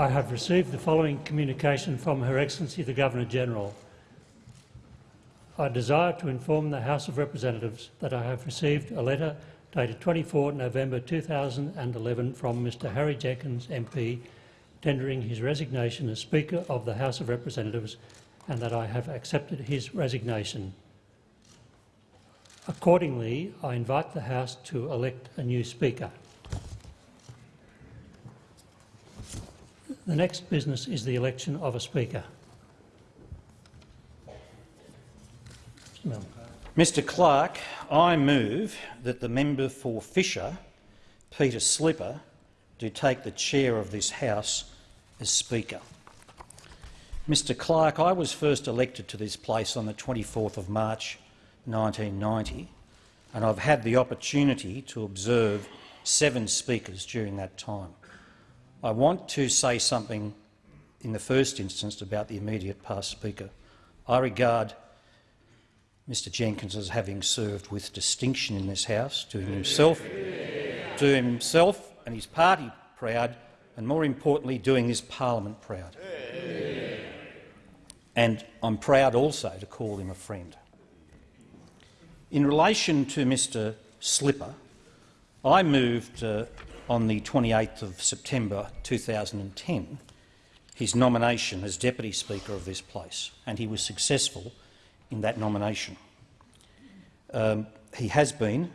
I have received the following communication from Her Excellency the Governor-General. I desire to inform the House of Representatives that I have received a letter dated 24 November 2011 from Mr Harry Jenkins MP tendering his resignation as Speaker of the House of Representatives and that I have accepted his resignation. Accordingly, I invite the House to elect a new Speaker. The next business is the election of a Speaker. Mr Clerk, I move that the member for Fisher, Peter Slipper, do take the chair of this House as Speaker. Mr Clerk, I was first elected to this place on the 24th of March 1990, and I've had the opportunity to observe seven speakers during that time. I want to say something in the first instance about the immediate past Speaker. I regard Mr Jenkins as having served with distinction in this House, doing himself, doing himself and his party proud, and more importantly, doing this parliament proud. And I'm proud also to call him a friend. In relation to Mr Slipper, I moved uh, on the 28th of September 2010 his nomination as Deputy Speaker of this place, and he was successful in that nomination. Um, he has been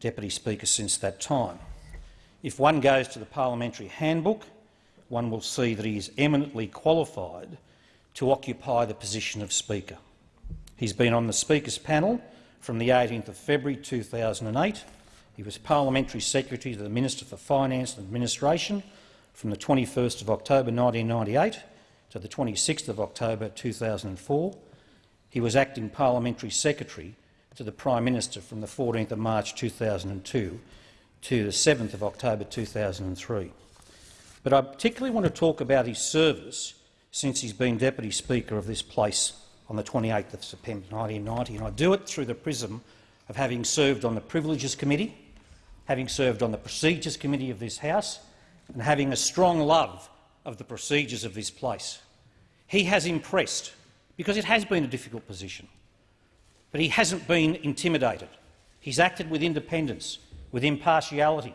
Deputy Speaker since that time. If one goes to the Parliamentary Handbook, one will see that he is eminently qualified to occupy the position of Speaker. He's been on the Speaker's panel from the 18th of February 2008. He was Parliamentary Secretary to the Minister for Finance and Administration from the 21st of October 1998 to the 26th of October 2004. He was Acting Parliamentary Secretary to the Prime Minister from the 14th of March 2002 to the 7th of October 2003. But I particularly want to talk about his service since he's been Deputy Speaker of this place on the 28th of September 1990, and I do it through the prism of having served on the Privileges Committee, having served on the Procedures Committee of this House, and having a strong love of the procedures of this place. He has impressed, because it has been a difficult position, but he hasn't been intimidated. He's acted with independence, with impartiality.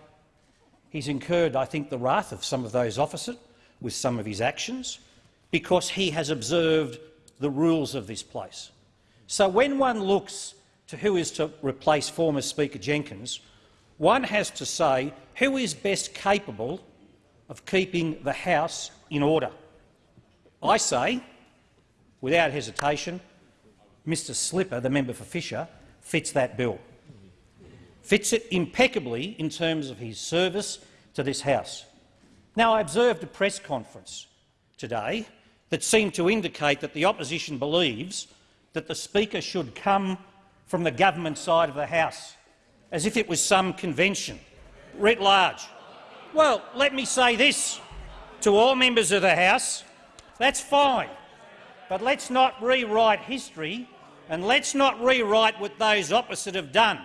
He's incurred, I think, the wrath of some of those opposite with some of his actions, because he has observed the rules of this place. So when one looks to who is to replace former Speaker Jenkins, one has to say who is best capable of keeping the House in order. I say, without hesitation, Mr Slipper, the member for Fisher, fits that bill. Fits it impeccably in terms of his service to this House. Now, I observed a press conference today that seemed to indicate that the opposition believes that the Speaker should come from the government side of the House, as if it was some convention, writ large. Well, let me say this to all members of the House. That's fine, but let's not rewrite history and let's not rewrite what those opposite have done.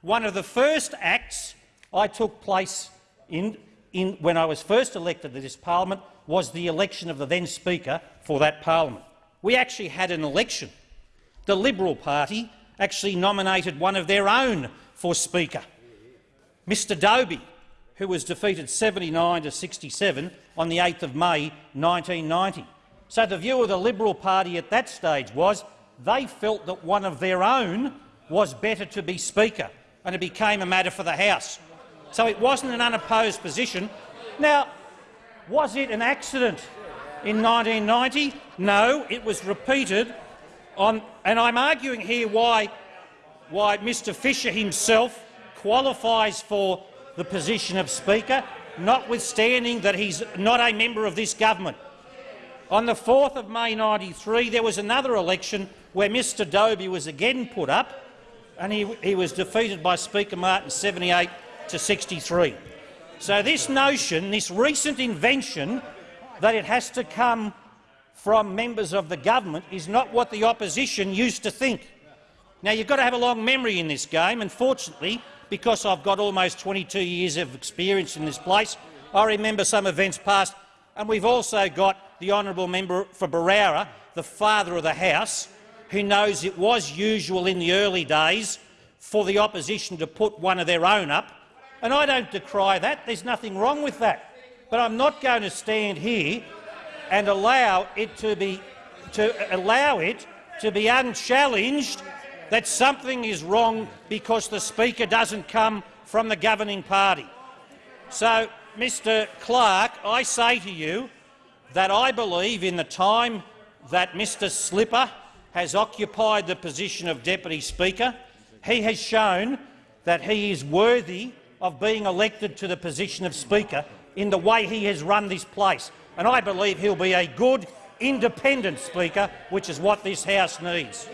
One of the first acts I took place in, in when I was first elected to this parliament was the election of the then Speaker for that parliament. We actually had an election. The Liberal Party actually nominated one of their own for Speaker, Mr Dobie, who was defeated 79 to 67 on the 8th of May 1990. So the view of the Liberal Party at that stage was they felt that one of their own was better to be Speaker, and it became a matter for the House. So it wasn't an unopposed position. Now, was it an accident in 1990? No, it was repeated on, and I'm arguing here why, why Mr Fisher himself qualifies for the position of Speaker, notwithstanding that he's not a member of this government. On the 4th of May 1993, there was another election where Mr Dobie was again put up, and he, he was defeated by Speaker Martin 78 to 63. So this notion, this recent invention that it has to come from members of the government is not what the opposition used to think. Now, you've got to have a long memory in this game, and fortunately, because I've got almost 22 years of experience in this place, I remember some events past and we've also got the honourable member for Berowra, the father of the House, who knows it was usual in the early days for the opposition to put one of their own up. And I don't decry that. There's nothing wrong with that. But I'm not going to stand here and allow it to be to allow it to be unchallenged that something is wrong because the Speaker doesn't come from the governing party. So, Mr Clerk, I say to you that I believe in the time that Mr Slipper has occupied the position of Deputy Speaker, he has shown that he is worthy of being elected to the position of Speaker in the way he has run this place. And I believe he'll be a good, independent Speaker, which is what this House needs.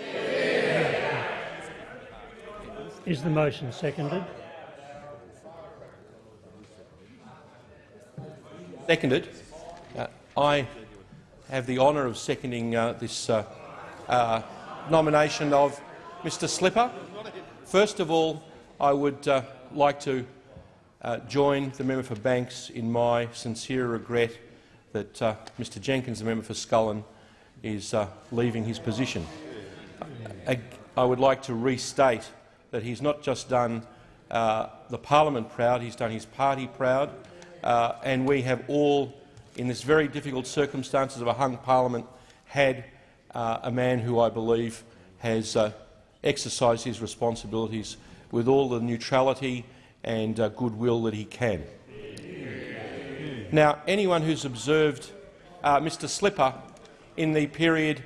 Is the motion seconded? Seconded. Uh, I have the honour of seconding uh, this uh, uh, nomination of Mr Slipper. First of all, I would uh, like to uh, join the member for Banks in my sincere regret that Mr Jenkins, the member for Scullin, is leaving his position. I, I would like to restate that he's not just done uh, the parliament proud, he's done his party proud, uh, and we have all, in this very difficult circumstances of a hung parliament, had uh, a man who I believe has uh, exercised his responsibilities with all the neutrality and uh, goodwill that he can. Now, anyone who's observed uh, Mr Slipper in the period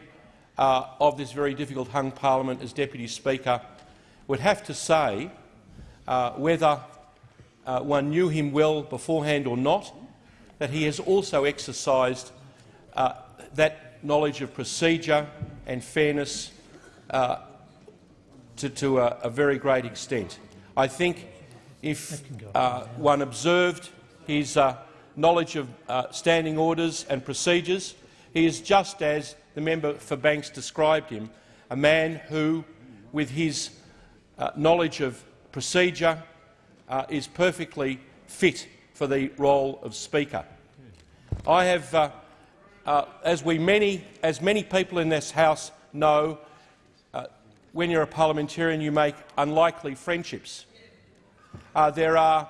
of this very difficult hung parliament as Deputy Speaker would have to say uh, whether uh, one knew him well beforehand or not, that he has also exercised uh, that knowledge of procedure and fairness uh, to, to a, a, very great extent. I think if uh, one observed his uh, knowledge of standing orders and procedures, he is just as the member for Banks described him, a man who, with his uh, knowledge of procedure uh, is perfectly fit for the role of Speaker. I have, uh, uh as, we many, as many people in this House know, uh, when you're a parliamentarian you make unlikely friendships. Uh, there are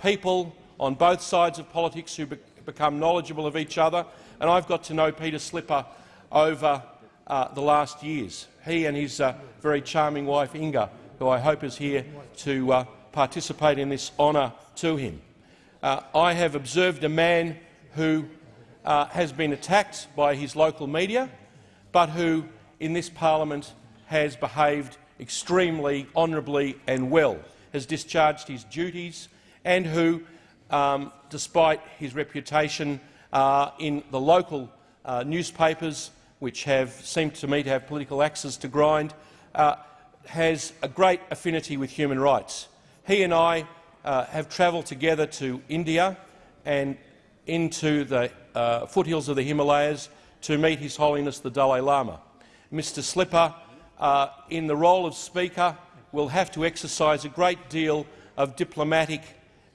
people on both sides of politics who be become knowledgeable of each other, and I've got to know Peter Slipper over the last years. He and his very charming wife Inga who I hope is here to uh, participate in this honour to him. Uh, I have observed a man who uh, has been attacked by his local media, but who in this parliament has behaved extremely honourably and well, has discharged his duties and who, um, despite his reputation uh, in the local uh, newspapers, which have seemed to me to have political axes to grind, uh, has a great affinity with human rights. He and I uh, have travelled together to India and into the uh, foothills of the Himalayas to meet His Holiness the Dalai Lama. Mr Slipper, uh, in the role of Speaker, will have to exercise a great deal of diplomatic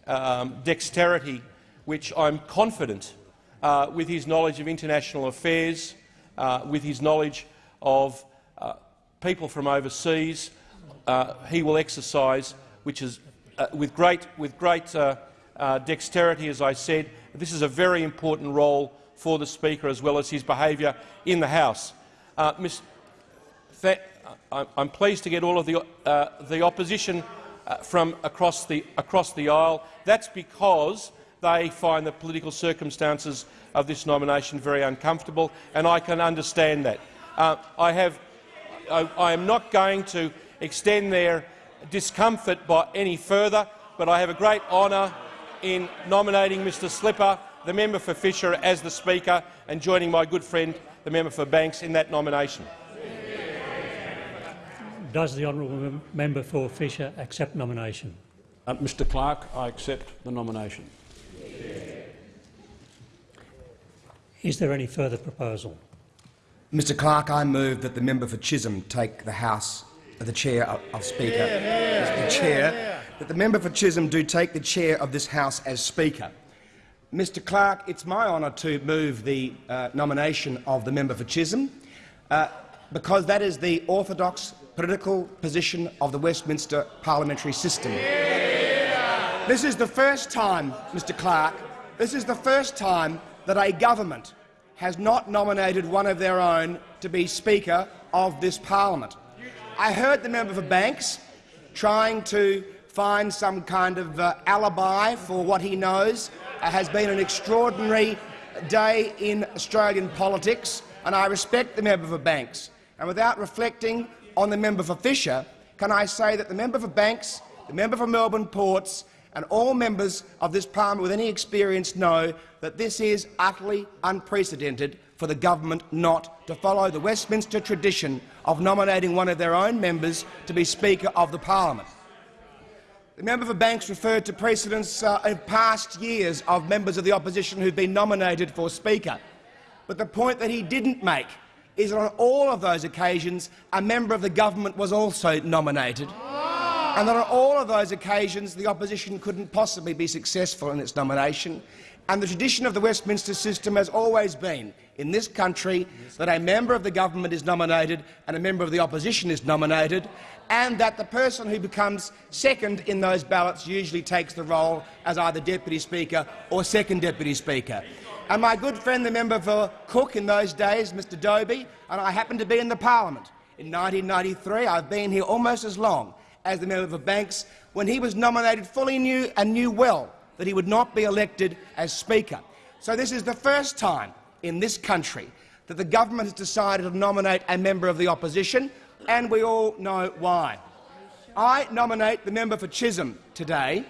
um, dexterity, which I'm confident, uh, with his knowledge of international affairs, uh, with his knowledge of people from overseas uh, he will exercise, which is uh, with great, with great uh, uh, dexterity, as I said. This is a very important role for the Speaker, as well as his behaviour in the House. Uh, Ms. I'm pleased to get all of the, uh, the opposition from across the, across the aisle. That's because they find the political circumstances of this nomination very uncomfortable, and I can understand that. I have I, I am not going to extend their discomfort by any further, but I have a great honour in nominating Mr Slipper, the member for Fisher, as the Speaker and joining my good friend, the member for Banks, in that nomination. Does the honourable member for Fisher accept nomination? Uh, Mr Clerk, I accept the nomination. Is there any further proposal? Mr Clerk, I move that the member for Chisholm take the House, the chair of, of Speaker, yeah, yeah, the chair, yeah, that the member for Chisholm do take the chair of this House as Speaker. Mr Clerk, it's my honour to move the uh, nomination of the member for Chisholm, uh, because that is the orthodox political position of the Westminster parliamentary system. This is the first time, Mr Clerk, this is the first time that a government has not nominated one of their own to be Speaker of this parliament. I heard the member for Banks trying to find some kind of uh, alibi for what he knows uh, has been an extraordinary day in Australian politics, and I respect the member for Banks. And without reflecting on the member for Fisher, can I say that the member for Banks, the member for Melbourne Ports and all members of this parliament with any experience know that this is utterly unprecedented for the government not to follow the Westminster tradition of nominating one of their own members to be Speaker of the parliament. The member for Banks referred to precedents uh, in past years of members of the opposition who have been nominated for Speaker. But the point that he didn't make is that on all of those occasions a member of the government was also nominated, and that on all of those occasions the opposition couldn't possibly be successful in its nomination. And the tradition of the Westminster system has always been, in this country, that a member of the government is nominated and a member of the opposition is nominated, and that the person who becomes second in those ballots usually takes the role as either Deputy Speaker or Second Deputy Speaker. And my good friend, the member for Cook in those days, Mr Dobie, and I happened to be in the parliament in 1993. I've been here almost as long as the member for Banks. When he was nominated, fully knew and knew well that he would not be elected as Speaker. So this is the first time in this country that the government has decided to nominate a member of the opposition and we all know why. I nominate the member for Chisholm today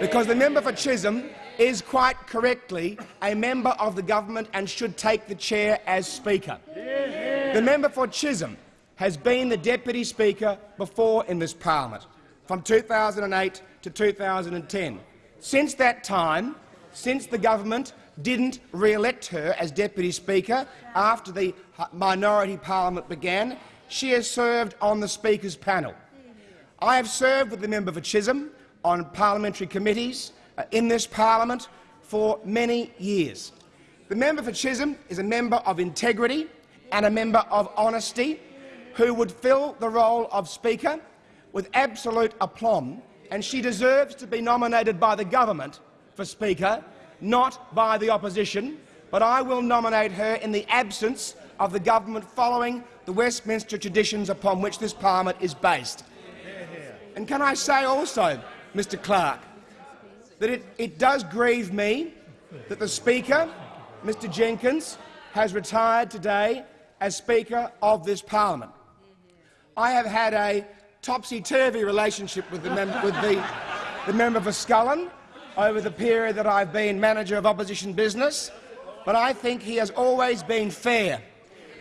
because the member for Chisholm is quite correctly a member of the government and should take the chair as Speaker. The member for Chisholm has been the Deputy Speaker before in this parliament, from 2008 to 2010. Since that time, since the government didn't re-elect her as Deputy Speaker after the minority parliament began, she has served on the Speaker's panel. I have served with the member for Chisholm on parliamentary committees uh, in this parliament for many years. The member for Chisholm is a member of integrity and a member of honesty who would fill the role of Speaker with absolute aplomb, and she deserves to be nominated by the government for Speaker, not by the opposition, but I will nominate her in the absence of the government following the Westminster traditions upon which this parliament is based. And can I say also, Mr Clerk, that it, it does grieve me that the Speaker, Mr Jenkins, has retired today as Speaker of this parliament. I have had a topsy-turvy relationship with, the, with the, the member for Scullin over the period that I've been manager of opposition business, but I think he has always been fair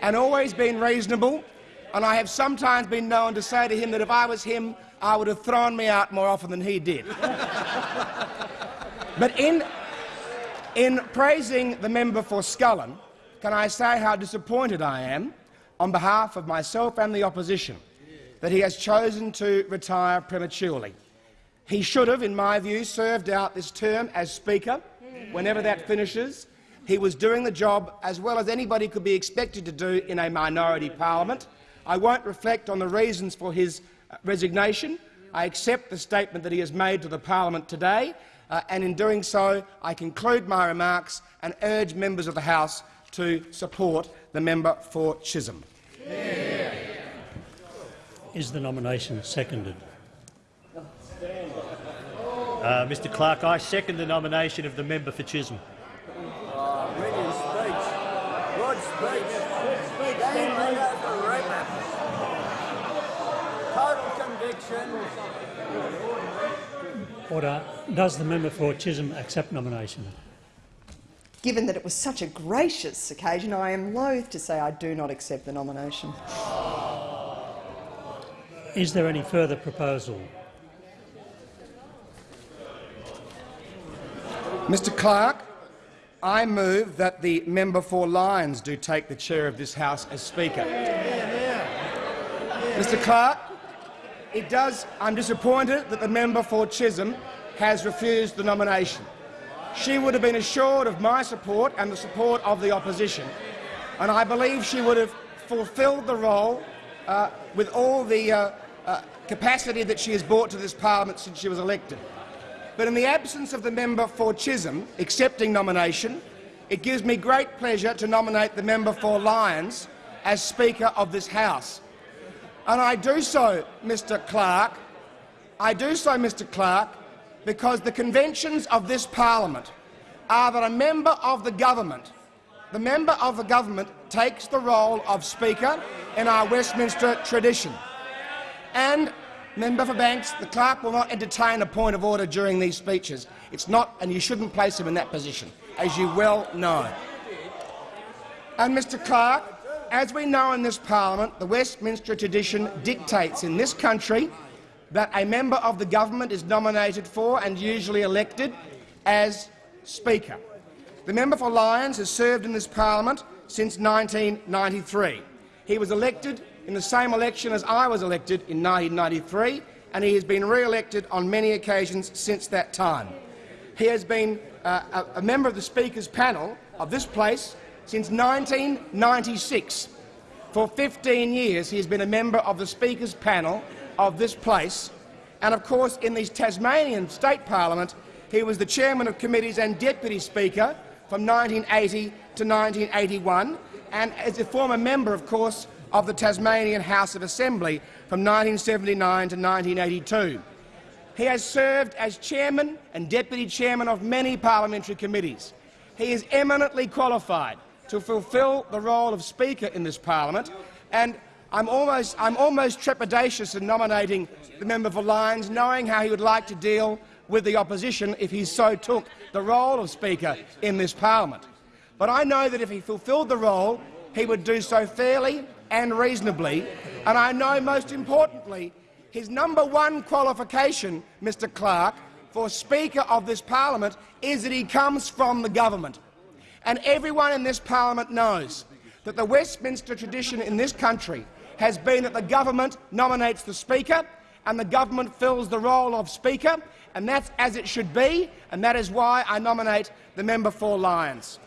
and always been reasonable, and I have sometimes been known to say to him that if I was him, I would have thrown me out more often than he did. but in, in praising the member for Scullin, can I say how disappointed I am, on behalf of myself and the opposition, that he has chosen to retire prematurely. He should have, in my view, served out this term as Speaker whenever that finishes he was doing the job as well as anybody could be expected to do in a minority parliament. I won't reflect on the reasons for his uh, resignation. I accept the statement that he has made to the parliament today, uh, and in doing so I conclude my remarks and urge members of the House to support the member for Chisholm. Is the nomination seconded? Uh, Mr Clerk, I second the nomination of the member for Chisholm. Order. Does the member for Chisholm accept nomination? Given that it was such a gracious occasion, I am loath to say I do not accept the nomination. Is there any further proposal? Mr Clerk, I move that the member for Lyons do take the chair of this House as Speaker. Mr Clerk, it does. I'm disappointed that the member for Chisholm has refused the nomination. She would have been assured of my support and the support of the opposition, and I believe she would have fulfilled the role uh, with all the uh, uh, capacity that she has brought to this parliament since she was elected. But in the absence of the member for Chisholm accepting nomination, it gives me great pleasure to nominate the member for Lyons as Speaker of this House. And I do so, Mr Clerk, I do so, Mr Clerk, because the conventions of this parliament are that a member of the government, the member of the government takes the role of Speaker in our Westminster tradition. And, Member for Banks, the clerk will not entertain a point of order during these speeches. It's not, and you shouldn't place him in that position, as you well know. And, Mr Clerk, as we know in this parliament, the Westminster tradition dictates in this country that a member of the government is nominated for and usually elected as Speaker. The member for Lyons has served in this parliament since 1993. He was elected in the same election as I was elected in 1993, and he has been re-elected on many occasions since that time. He has been uh, a, a member of the Speaker's panel of this place since 1996. For 15 years he has been a member of the Speaker's panel of this place, and of course in the Tasmanian State Parliament he was the chairman of committees and deputy speaker from 1980 to 1981, and as a former member, of course, of the Tasmanian House of Assembly from 1979 to 1982. He has served as chairman and deputy chairman of many parliamentary committees. He is eminently qualified to fulfil the role of Speaker in this parliament, and I'm almost, I'm almost trepidatious in nominating the member for Lyons, knowing how he would like to deal with the opposition if he so took the role of Speaker in this parliament. But I know that if he fulfilled the role, he would do so fairly and reasonably, and I know, most importantly, his number one qualification, Mr Clerk, for Speaker of this parliament is that he comes from the government. And everyone in this parliament knows that the Westminster tradition in this country has been that the government nominates the Speaker and the government fills the role of Speaker, and that's as it should be, and that is why I nominate the member for Lyons.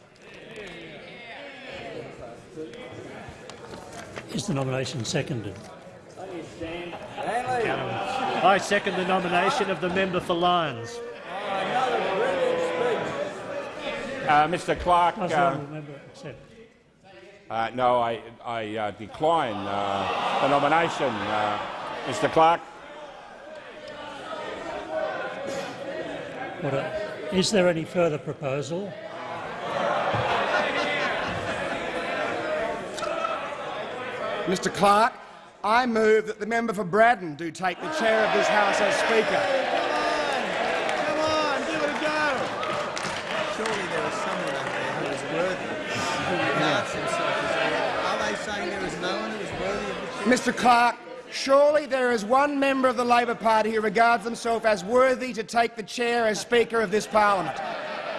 Is the nomination seconded? I second the nomination of the member for Lyons. Uh, Mr Clerk, uh, honourable member accept? Uh, no, I, I uh, decline uh, the nomination. Uh, Mr Clerk. Order. Is there any further proposal? Mr Clerk, I move that the member for Braddon do take the chair of this House as Speaker. Come on, give it a go. Surely there is someone out there who is worthy, who regards himself as worthy. Are they saying there is no one who is worthy of the chair? Mr Clerk, surely there is one member of the Labor Party who regards himself as worthy to take the chair as Speaker of this parliament.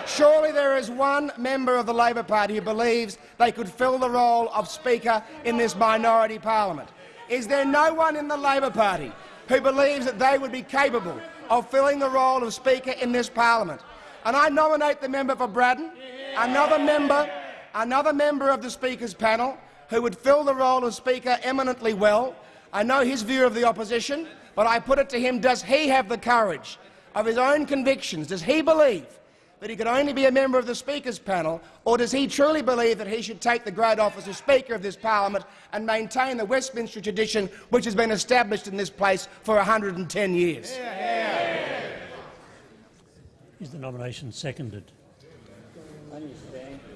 Surely there is one member of the Labor Party who believes they could fill the role of Speaker in this minority parliament. Is there no one in the Labor Party who believes that they would be capable of filling the role of Speaker in this parliament? And I nominate the member for Braddon, another member, another member of the Speaker's panel who would fill the role of Speaker eminently well. I know his view of the opposition, but I put it to him, does he have the courage of his own convictions? Does he believe that he could only be a member of the Speaker's panel, or does he truly believe that he should take the great office of Speaker of this parliament and maintain the Westminster tradition which has been established in this place for 110 years? Is the nomination seconded?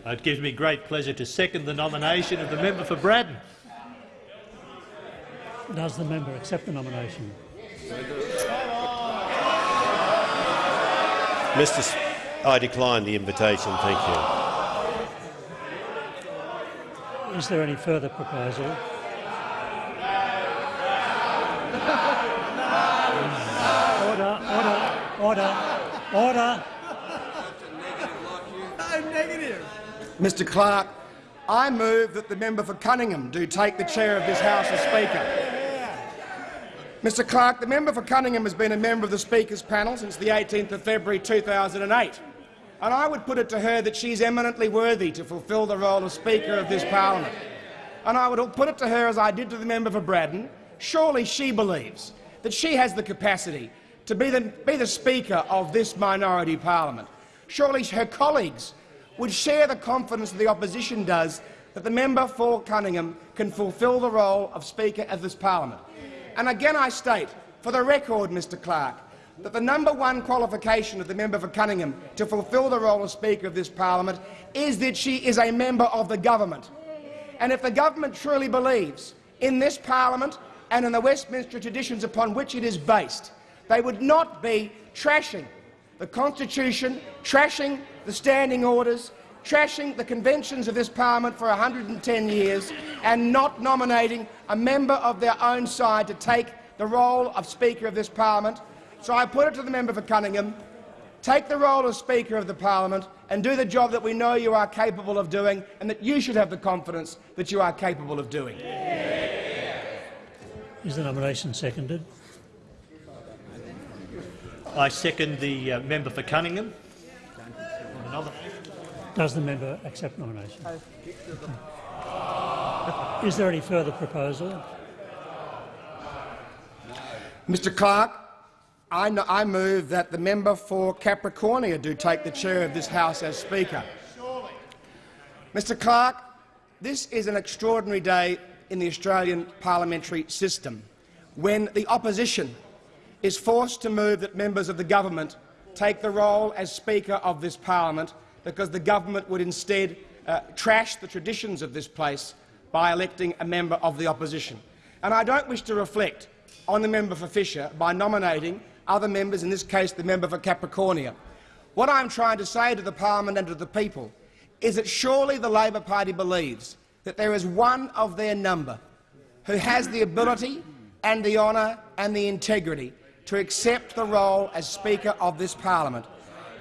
It gives me great pleasure to second the nomination of the member for Braddon. Does the member accept the nomination? Mr. S I decline the invitation, thank you. Is there any further proposal? Order, order, order, order. No negative. Mr Clerk, I move that the member for Cunningham do take the chair of this House as Speaker. Mr Clerk, the member for Cunningham has been a member of the Speaker's panel since the 18th of February 2008. And I would put it to her that she's eminently worthy to fulfil the role of Speaker of this parliament. And I would put it to her, as I did to the member for Braddon, surely she believes that she has the capacity to be the, be the Speaker of this minority parliament. Surely her colleagues would share the confidence that the opposition does that the member for Cunningham can fulfil the role of Speaker of this parliament. And again I state, for the record, Mr Clerk, that the number one qualification of the member for Cunningham to fulfil the role of Speaker of this parliament is that she is a member of the government. And if the government truly believes in this parliament and in the Westminster traditions upon which it is based, they would not be trashing the Constitution, trashing the standing orders, trashing the conventions of this parliament for 110 years and not nominating a member of their own side to take the role of Speaker of this parliament. So I put it to the member for Cunningham, take the role of Speaker of the parliament and do the job that we know you are capable of doing and that you should have the confidence that you are capable of doing. Is the nomination seconded? I second the uh, member for Cunningham. Does the member accept nomination? Is there any further proposal? Mr Clerk, I, I, move that the member for Capricornia do take the chair of this House as Speaker. Mr Clerk, this is an extraordinary day in the Australian parliamentary system when the opposition is forced to move that members of the government take the role as Speaker of this parliament because the government would instead uh, trash the traditions of this place by electing a member of the opposition. And I don't wish to reflect on the member for Fisher by nominating other members, in this case the member for Capricornia. What I'm trying to say to the parliament and to the people is that surely the Labor Party believes that there is one of their number who has the ability and the honour and the integrity to accept the role as Speaker of this parliament.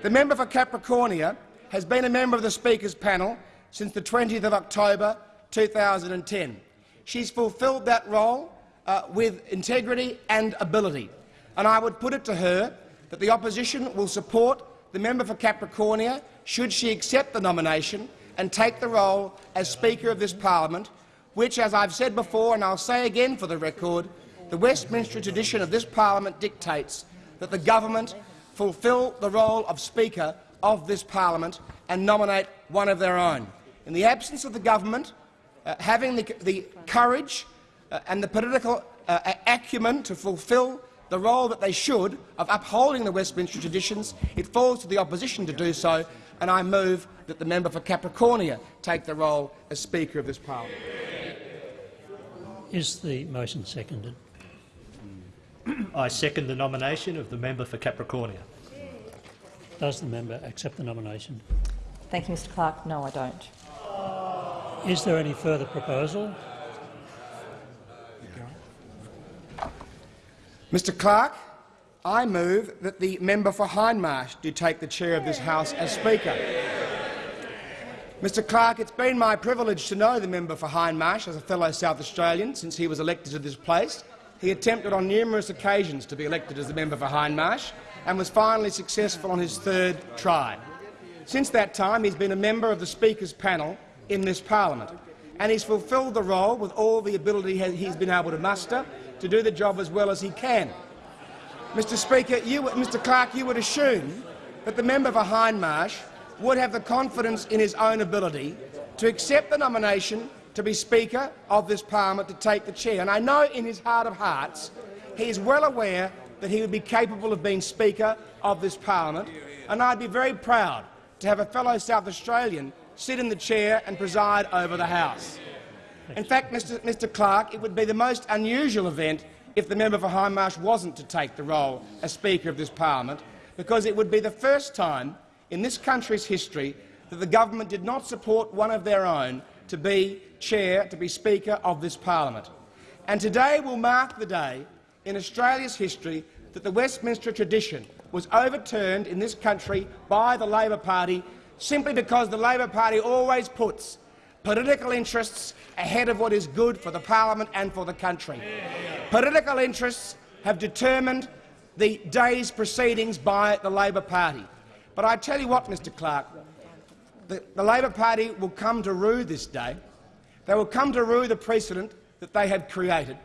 The member for Capricornia has been a member of the Speaker's panel since the 20th of October 2010. She's fulfilled that role uh, with integrity and ability, and I would put it to her that the opposition will support the member for Capricornia should she accept the nomination and take the role as Speaker of this parliament, which, as I've said before and I'll say again for the record, the Westminster tradition of this parliament dictates that the government fulfil the role of Speaker of this parliament and nominate one of their own. In the absence of the government uh, having the, the courage uh, and the political uh, acumen to fulfil the role that they should of upholding the Westminster traditions, it falls to the opposition to do so, and I move that the member for Capricornia take the role as Speaker of this parliament. Is the motion seconded? I second the nomination of the member for Capricornia. Does the member accept the nomination? Thank you, Mr Clerk. No, I don't. Is there any further proposal? Mr Clerk, I move that the member for Hindmarsh do take the chair of this House as Speaker. Mr Clerk, it's been my privilege to know the member for Hindmarsh as a fellow South Australian since he was elected to this place. He attempted on numerous occasions to be elected as the member for Hindmarsh and was finally successful on his third try. Since that time, he's been a member of the Speaker's panel in this parliament, and he's fulfilled the role with all the ability he's been able to muster to do the job as well as he can. Mr Speaker, you, Mr Clerk, you would assume that the member for Hindmarsh would have the confidence in his own ability to accept the nomination to be Speaker of this parliament to take the chair. And I know in his heart of hearts he is well aware that he would be capable of being Speaker of this parliament, and I'd be very proud to have a fellow South Australian sit in the chair and preside over the House. In fact, Mr, Mr Clerk, it would be the most unusual event if the member for Hindmarsh wasn't to take the role as Speaker of this parliament, because it would be the first time in this country's history that the government did not support one of their own to be chair, to be Speaker of this parliament. And today will mark the day in Australia's history that the Westminster tradition was overturned in this country by the Labor Party simply because the Labor Party always puts political interests ahead of what is good for the parliament and for the country. Political interests have determined the day's proceedings by the Labor Party. But I tell you what, Mr Clerk, the, the Labor Party will come to rue this day. They will come to rue the precedent that they have created.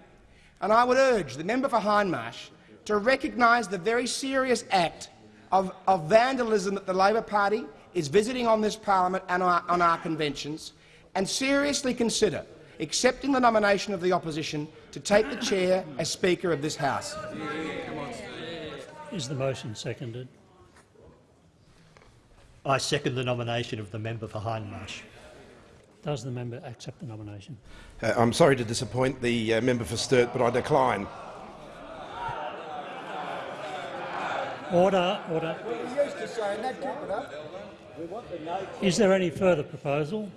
And I would urge the member for Hindmarsh to recognise the very serious act of, of, vandalism that the Labor Party is visiting on this parliament and on our, on our conventions, and seriously consider accepting the nomination of the opposition to take the chair as Speaker of this House. Is the motion seconded? I second the nomination of the member for Hindmarsh. Does the member accept the nomination? Uh, I'm sorry to disappoint the uh, member for Sturt, but I decline. Order, order. Is there any further proposal?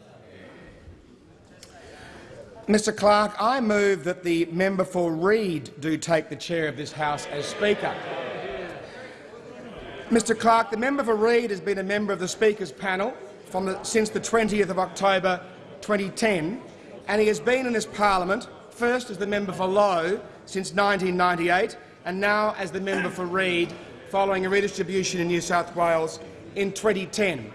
Mr Clerk, I move that the member for Reid do take the chair of this House as Speaker. Mr Clerk, the member for Reid has been a member of the Speaker's panel the, since the 20th of October 2010, and he has been in this parliament, first as the member for Lowe since 1998 and now as the member for Reid following a redistribution in New South Wales in 2010.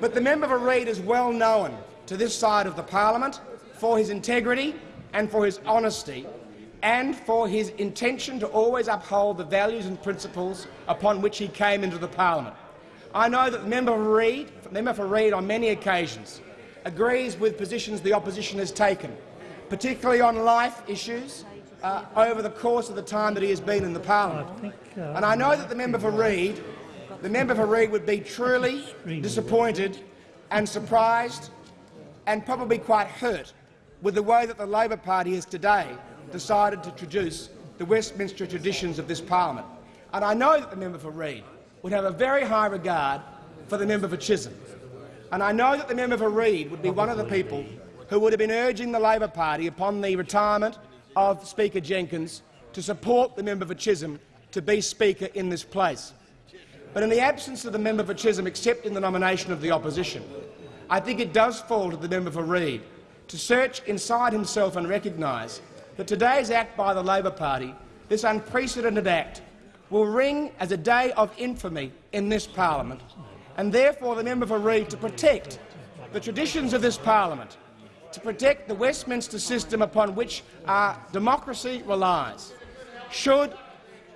But the member for Reid is well known to this side of the parliament for his integrity and for his honesty and for his intention to always uphold the values and principles upon which he came into the parliament. I know that the member for Reid, member for Reid on many occasions agrees with positions the opposition has taken, particularly on life issues uh, over the course of the time that he has been in the parliament. Uh, and I know that the member for Reid, the member for Reid would be truly disappointed and surprised and probably quite hurt with the way that the Labor Party has today decided to traduce the Westminster traditions of this parliament. And I know that the member for Reid would have a very high regard for the member for Chisholm. And I know that the member for Reid would be one of the people who would have been urging the Labor Party upon the retirement of Speaker Jenkins to support the member for Chisholm to be Speaker in this place. But in the absence of the member for Chisholm accepting the nomination of the opposition, I think it does fall to the member for Reid to search inside himself and recognise that today's act by the Labor Party, this unprecedented act, will ring as a day of infamy in this parliament, and therefore the member for Reid to protect the traditions of this parliament, to protect the Westminster system upon which our democracy relies, should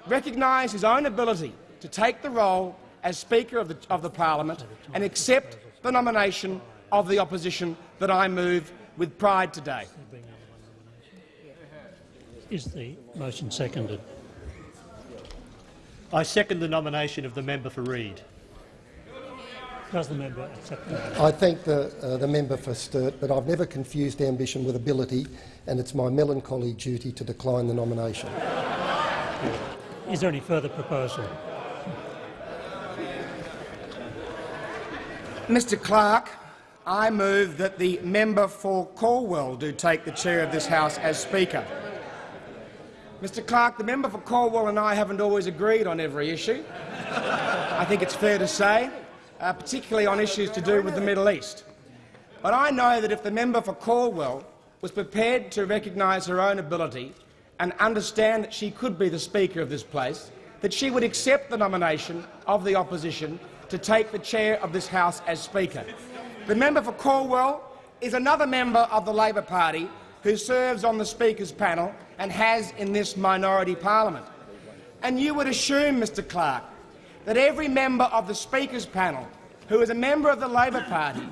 recognise his own ability to take the role as Speaker of the, of the Parliament and accept the nomination of the opposition that I move with pride today. Is the motion seconded? I second the nomination of the member for Reid. Does the member accept that? I thank the, uh, the member for Sturt, but I've never confused ambition with ability, and it's my melancholy duty to decline the nomination. Is there any further proposal? Mr Clerk, I move that the member for Calwell do take the chair of this House as Speaker. Mr Clerk, the member for Calwell and I haven't always agreed on every issue. I think it's fair to say, uh, particularly on issues to do with the Middle East. But I know that if the member for Calwell was prepared to recognise her own ability and understand that she could be the Speaker of this place, that she would accept the nomination of the opposition to take the chair of this House as Speaker. The member for Calwell is another member of the Labor Party who serves on the Speaker's panel and has in this minority parliament. And you would assume, Mr Clerk, that every member of the Speaker's panel who is a member of the Labor Party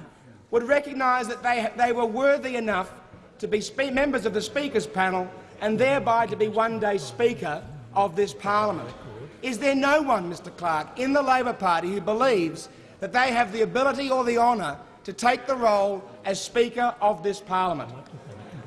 would recognise that they, they were worthy enough to be members of the Speaker's panel and thereby to be one day Speaker of this parliament. Is there no one, Mr Clerk, in the Labor Party who believes that they have the ability or the honour to take the role as Speaker of this parliament.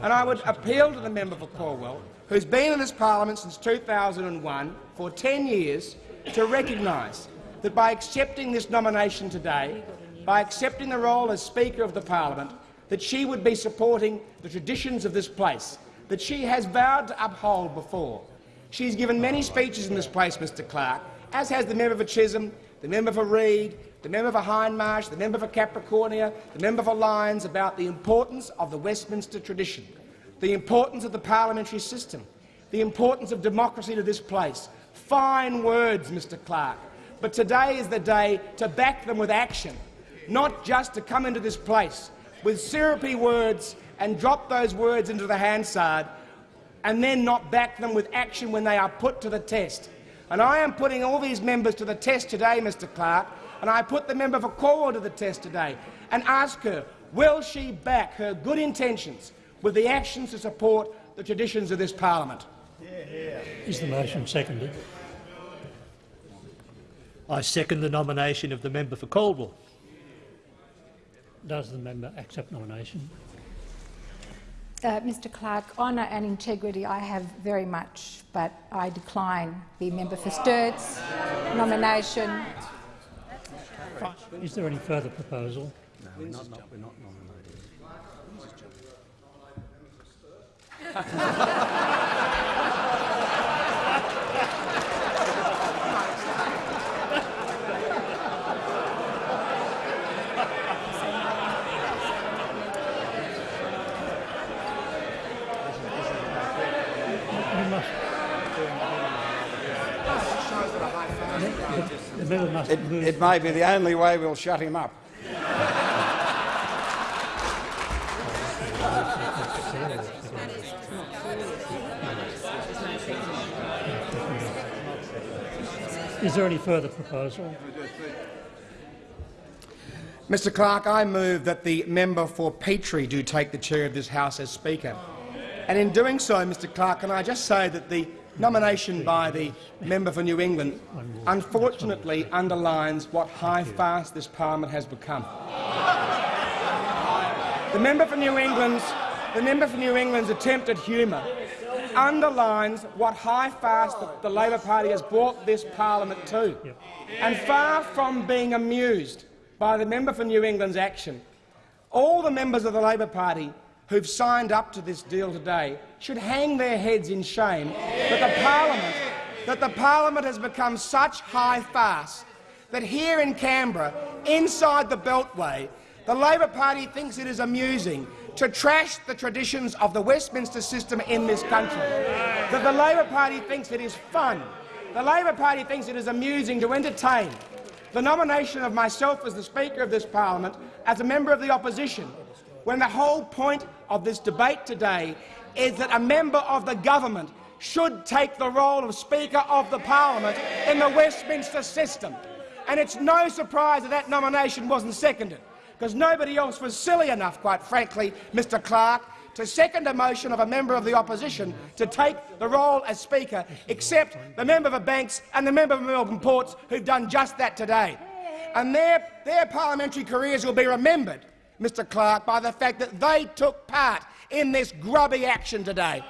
And I would appeal to the member for Calwell, who's been in this parliament since 2001 for 10 years, to recognise that by accepting this nomination today, by accepting the role as Speaker of the parliament, that she would be supporting the traditions of this place that she has vowed to uphold before. She's given many speeches in this place, Mr Clerk, as has the member for Chisholm, the member for Reid, the member for Hindmarsh, the member for Capricornia, the member for Lyons about the importance of the Westminster tradition, the importance of the parliamentary system, the importance of democracy to this place. Fine words, Mr Clerk. but today is the day to back them with action, not just to come into this place with syrupy words and drop those words into the Hansard and then not back them with action when they are put to the test. And I am putting all these members to the test today, Mr Clerk, and I put the member for Calwell to the test today and ask her, will she back her good intentions with the actions to support the traditions of this parliament? Is the motion seconded? I second the nomination of the member for Calwell. Does the member accept nomination? Uh, Mr Clerk, honour and integrity I have very much, but I decline the member for Sturt's nomination. Is there any further proposal? No, we're not, not, we're not nominating. You must. The, the member must It, move. it may be the only way we'll shut him up. Is there any further proposal? Mr Clerk, I move that the member for Petrie do take the chair of this House as Speaker. And in doing so, Mr Clerk, can I just say that the nomination by the member for New England unfortunately underlines what high-fast this parliament has become. The member for New England's, the member for New England's attempt at humour underlines what high-fast the, the Labor Party has brought this parliament to. And far from being amused by the member for New England's action, all the members of the Labor Party who've signed up to this deal today should hang their heads in shame that the parliament, that the parliament has become such high farce that here in Canberra, inside the Beltway, the Labor Party thinks it is amusing to trash the traditions of the Westminster system in this country. That the Labor Party thinks it is fun. The Labor Party thinks it is amusing to entertain the nomination of myself as the Speaker of this parliament as a member of the opposition, when the whole point of this debate today is that a member of the government should take the role of Speaker of the Parliament in the Westminster system. And it's no surprise that that nomination wasn't seconded, because nobody else was silly enough, quite frankly, Mr Clerk, to second a motion of a member of the opposition to take the role as Speaker, except the member for Banks and the member for Melbourne Ports, who've done just that today. And their, their parliamentary careers will be remembered, Mr Clerk, by the fact that they took part in this grubby action today.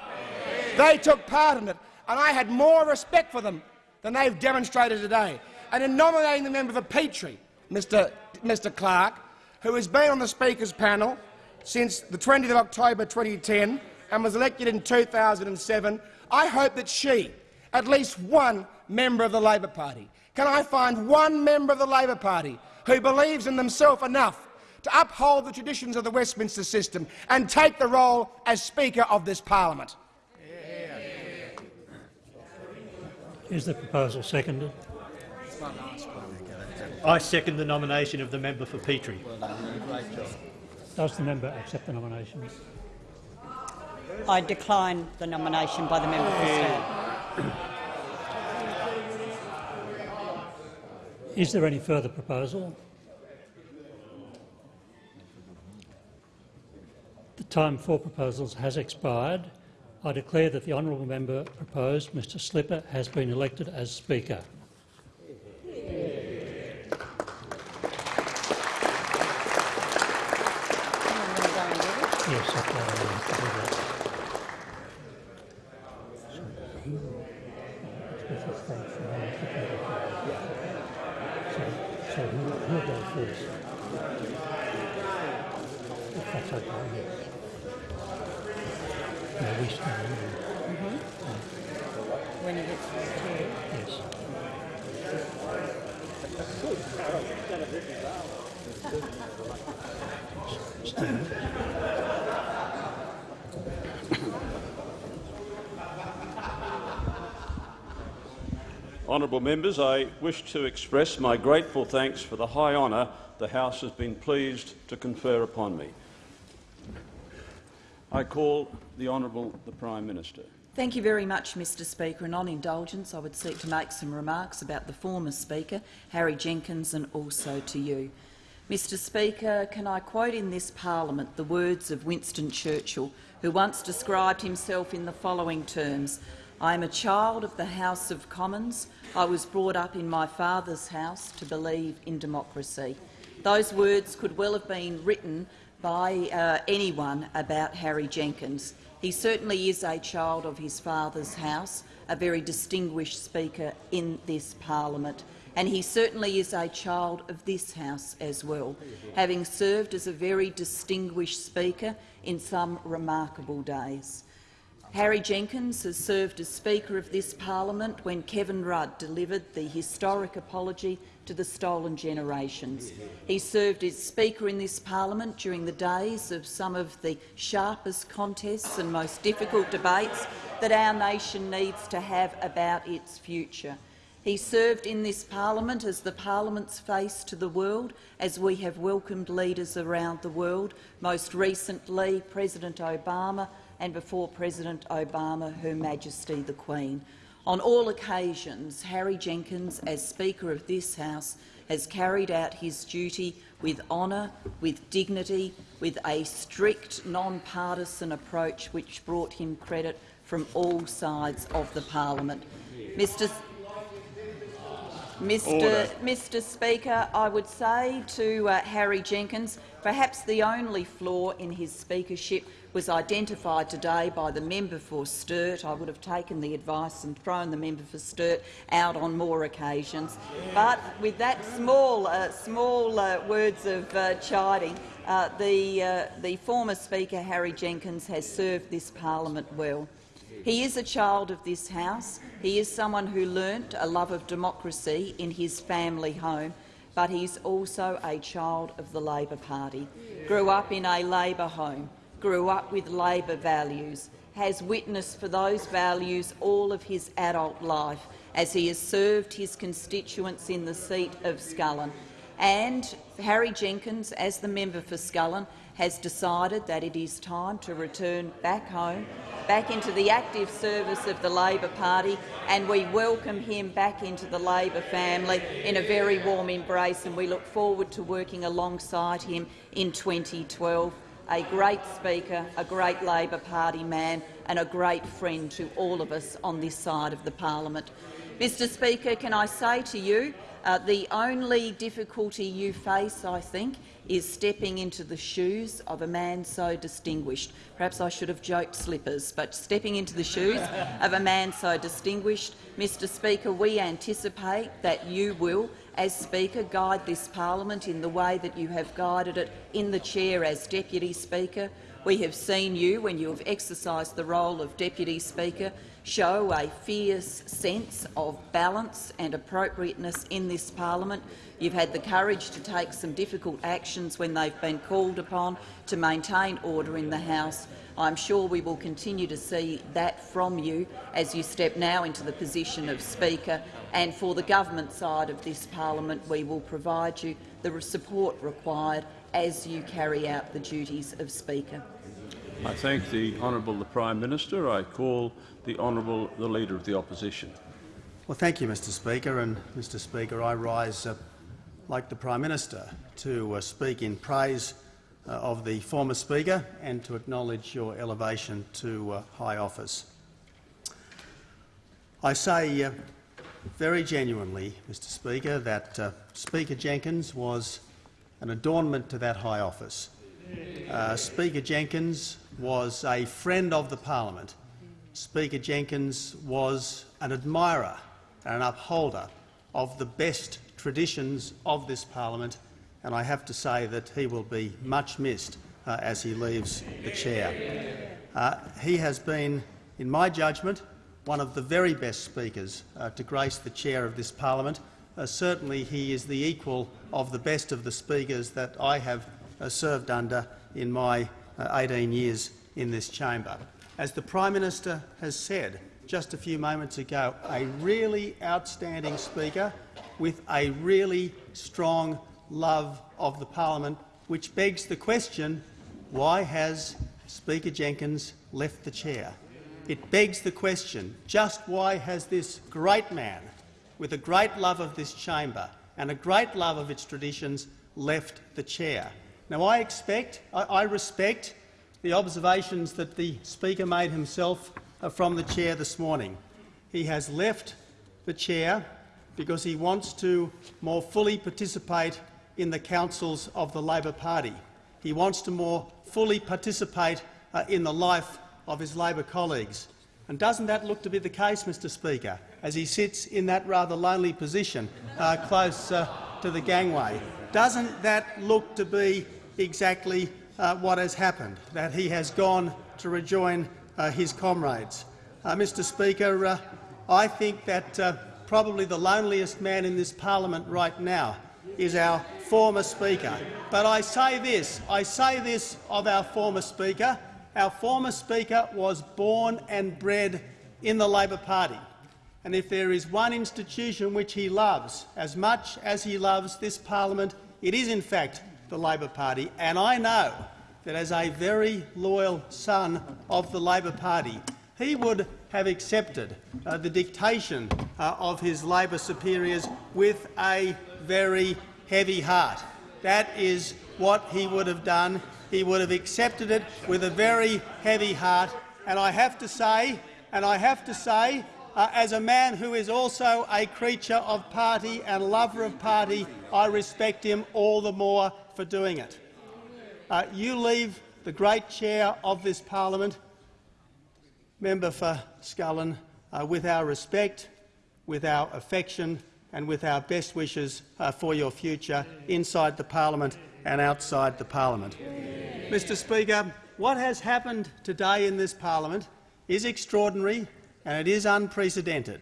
They took part in it, and I had more respect for them than they've demonstrated today. And in nominating the member for Petrie, Mr, Mr Clark, who has been on the Speaker's panel since the 20th of October 2010 and was elected in 2007, I hope that she, at least one member of the Labor Party, can I find one member of the Labor Party who believes in themselves enough to uphold the traditions of the Westminster system and take the role as Speaker of this parliament? Is the proposal seconded? I second the nomination of the member for Petrie. Does the member accept the nomination? I decline the nomination by the member for Sturt. Is there any further proposal? Time for proposals has expired. I declare that the honourable member proposed, Mr Slipper, has been elected as Speaker. Yes. So, who, who'll go first? When. Yes. Honourable members, I wish to express my grateful thanks for the high honour the House has been pleased to confer upon me. I call the Honourable the Prime Minister. Thank you very much, Mr Speaker. And on indulgence, I would seek to make some remarks about the former Speaker, Harry Jenkins, and also to you. Mr Speaker, can I quote in this parliament the words of Winston Churchill, who once described himself in the following terms, I am a child of the House of Commons. I was brought up in my father's house to believe in democracy. Those words could well have been written by uh, anyone about Harry Jenkins. He certainly is a child of his father's house, a very distinguished speaker in this parliament, and he certainly is a child of this House as well, having served as a very distinguished speaker in some remarkable days. Harry Jenkins has served as Speaker of this parliament when Kevin Rudd delivered the historic apology to the stolen generations. He served as Speaker in this parliament during the days of some of the sharpest contests and most difficult debates that our nation needs to have about its future. He served in this parliament as the parliament's face to the world, as we have welcomed leaders around the world, most recently President Obama and before President Obama, Her Majesty the Queen. On all occasions, Harry Jenkins, as Speaker of this House, has carried out his duty with honour, with dignity, with a strict, non-partisan approach which brought him credit from all sides of the parliament. Mr. Mr. Mr. Speaker, I would say to uh, Harry Jenkins, perhaps the only flaw in his speakership was identified today by the member for Sturt. I would have taken the advice and thrown the member for Sturt out on more occasions. But with that small, uh, small uh, words of uh, chiding, uh, the, uh, the former Speaker, Harry Jenkins, has served this parliament well. He is a child of this House. He is someone who learnt a love of democracy in his family home, but he's also a child of the Labor Party. Grew up in a Labor home, grew up with Labor values, has witnessed for those values all of his adult life as he has served his constituents in the seat of Scullin. And Harry Jenkins, as the member for Scullin, has decided that it is time to return back home, back into the active service of the Labor Party, and we welcome him back into the Labor family in a very warm embrace, and we look forward to working alongside him in 2012 a great speaker, a great Labor Party man and a great friend to all of us on this side of the parliament. Mr Speaker, can I say to you, uh, the only difficulty you face, I think, is stepping into the shoes of a man so distinguished. Perhaps I should have joked slippers, but stepping into the shoes of a man so distinguished, Mr Speaker, we anticipate that you will as Speaker, guide this parliament in the way that you have guided it in the chair as Deputy Speaker. We have seen you, when you have exercised the role of Deputy Speaker, show a fierce sense of balance and appropriateness in this parliament. You've had the courage to take some difficult actions when they've been called upon to maintain order in the House. I'm sure we will continue to see that from you as you step now into the position of Speaker and for the government side of this parliament we will provide you the support required as you carry out the duties of Speaker. I thank the Honourable the Prime Minister. I call the Honourable the Leader of the Opposition. Well, thank you, Mr Speaker. And, Mr Speaker, I rise, uh, like the Prime Minister, to uh, speak in praise uh, of the former Speaker and to acknowledge your elevation to uh, high office. I say uh, very genuinely, Mr Speaker, that uh, Speaker Jenkins was an adornment to that high office. Uh, Speaker Jenkins was a friend of the parliament. Speaker Jenkins was an admirer and an upholder of the best traditions of this parliament, and I have to say that he will be much missed uh, as he leaves the chair. Uh, he has been, in my judgment, one of the very best speakers uh, to grace the chair of this parliament. Uh, certainly he is the equal of the best of the speakers that I have uh, served under in my uh, 18 years in this chamber. As the Prime Minister has said, just a few moments ago, a really outstanding speaker with a really strong love of the parliament, which begs the question, why has Speaker Jenkins left the chair? It begs the question, just why has this great man, with a great love of this chamber and a great love of its traditions, left the chair? Now, I expect, I, respect the observations that the Speaker made himself uh, from the chair this morning. He has left the chair because he wants to more fully participate in the councils of the Labor Party. He wants to more fully participate uh, in the life of his Labor colleagues. And doesn't that look to be the case, Mr Speaker, as he sits in that rather lonely position uh, close uh, to the gangway? Doesn't that look to be exactly uh, what has happened, that he has gone to rejoin uh, his comrades? Uh, Mr Speaker, uh, I think that probably the loneliest man in this parliament right now is our former Speaker. But I say this, I say this of our former Speaker, our former Speaker was born and bred in the Labor Party. And if there is one institution which he loves as much as he loves this parliament, it is in fact the Labor Party. And I know that as a very loyal son of the Labor Party, he would have accepted uh, the dictation uh, of his Labor superiors with a very heavy heart. That is what he would have done. He would have accepted it with a very heavy heart. And I have to say, and I have to say, uh, as a man who is also a creature of party and lover of party, I respect him all the more for doing it. Uh, you leave the great chair of this parliament member for Scullin, uh, with our respect, with our affection and with our best wishes uh, for your future inside the parliament and outside the parliament. Mr Speaker, what has happened today in this parliament is extraordinary and it is unprecedented.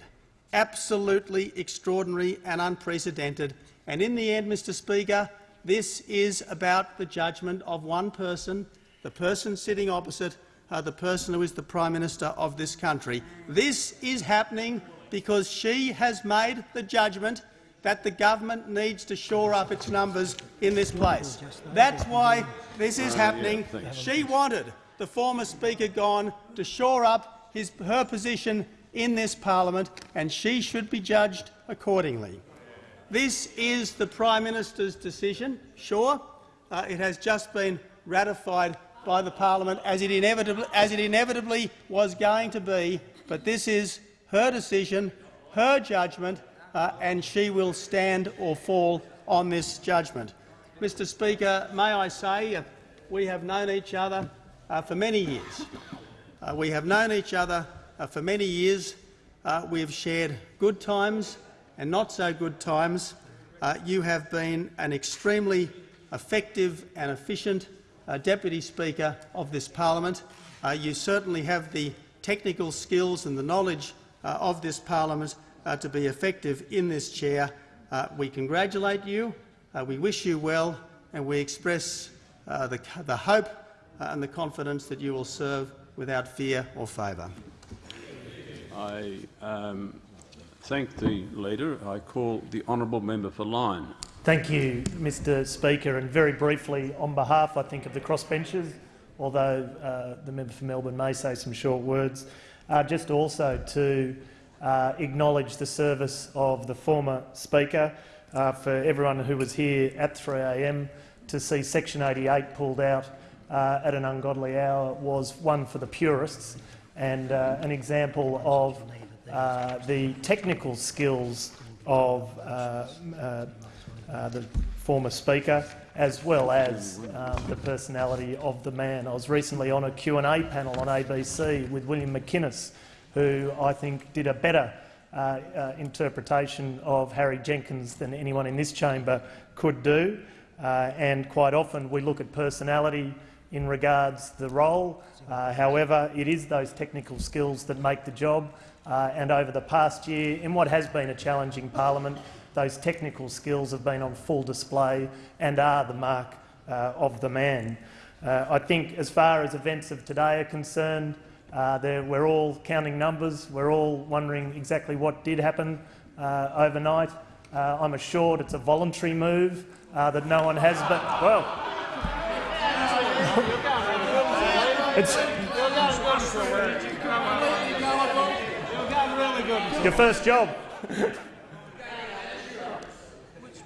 Absolutely extraordinary and unprecedented. And in the end, Mr Speaker, this is about the judgment of one person, the person sitting opposite uh, the person who is the Prime Minister of this country. This is happening because she has made the judgment that the government needs to shore up its numbers in this place. That's why this is happening. She wanted the former Speaker gone to shore up his, her position in this parliament, and she should be judged accordingly. This is the Prime Minister's decision. Sure, uh, it has just been ratified by the parliament, as it, inevitably, as it inevitably was going to be, but this is her decision, her judgment, and she will stand or fall on this judgment. Mr Speaker, may I say uh, we have known each other uh, for many years. Uh, we have known each other uh, for many years. Uh, we have shared good times and not so good times. you have been an extremely effective and efficient uh, Deputy Speaker of this parliament. Uh, you certainly have the technical skills and the knowledge uh, of this parliament uh, to be effective in this chair. Uh, we congratulate you, uh, we wish you well, and we express the, the, hope and the confidence that you will serve without fear or favour. I um, thank the leader. I call the honourable member for Lyne. Thank you, Mr Speaker. And very briefly, on behalf, I think, of the crossbenchers, although uh, the member for Melbourne may say some short words, uh, just also to uh, acknowledge the service of the former Speaker uh, for everyone who was here at 3am to see Section 88 pulled out uh, at an ungodly hour was one for the purists and uh, an example of the technical skills of uh, the former Speaker, as well as um, the personality of the man. I was recently on a Q&A panel on ABC with William McInnes, who I think did a better uh, uh, interpretation of Harry Jenkins than anyone in this chamber could do. Uh, and quite often we look at personality in regards to the role. Uh, however, it is those technical skills that make the job. Uh, and over the past year, in what has been a challenging parliament, those technical skills have been on full display and are the mark uh, of the man. I think as far as events of today are concerned, Uh, we're all counting numbers. We're all wondering exactly what did happen uh, overnight. Uh, I'm assured it's a voluntary move uh, that no one has. But well, it's your first job.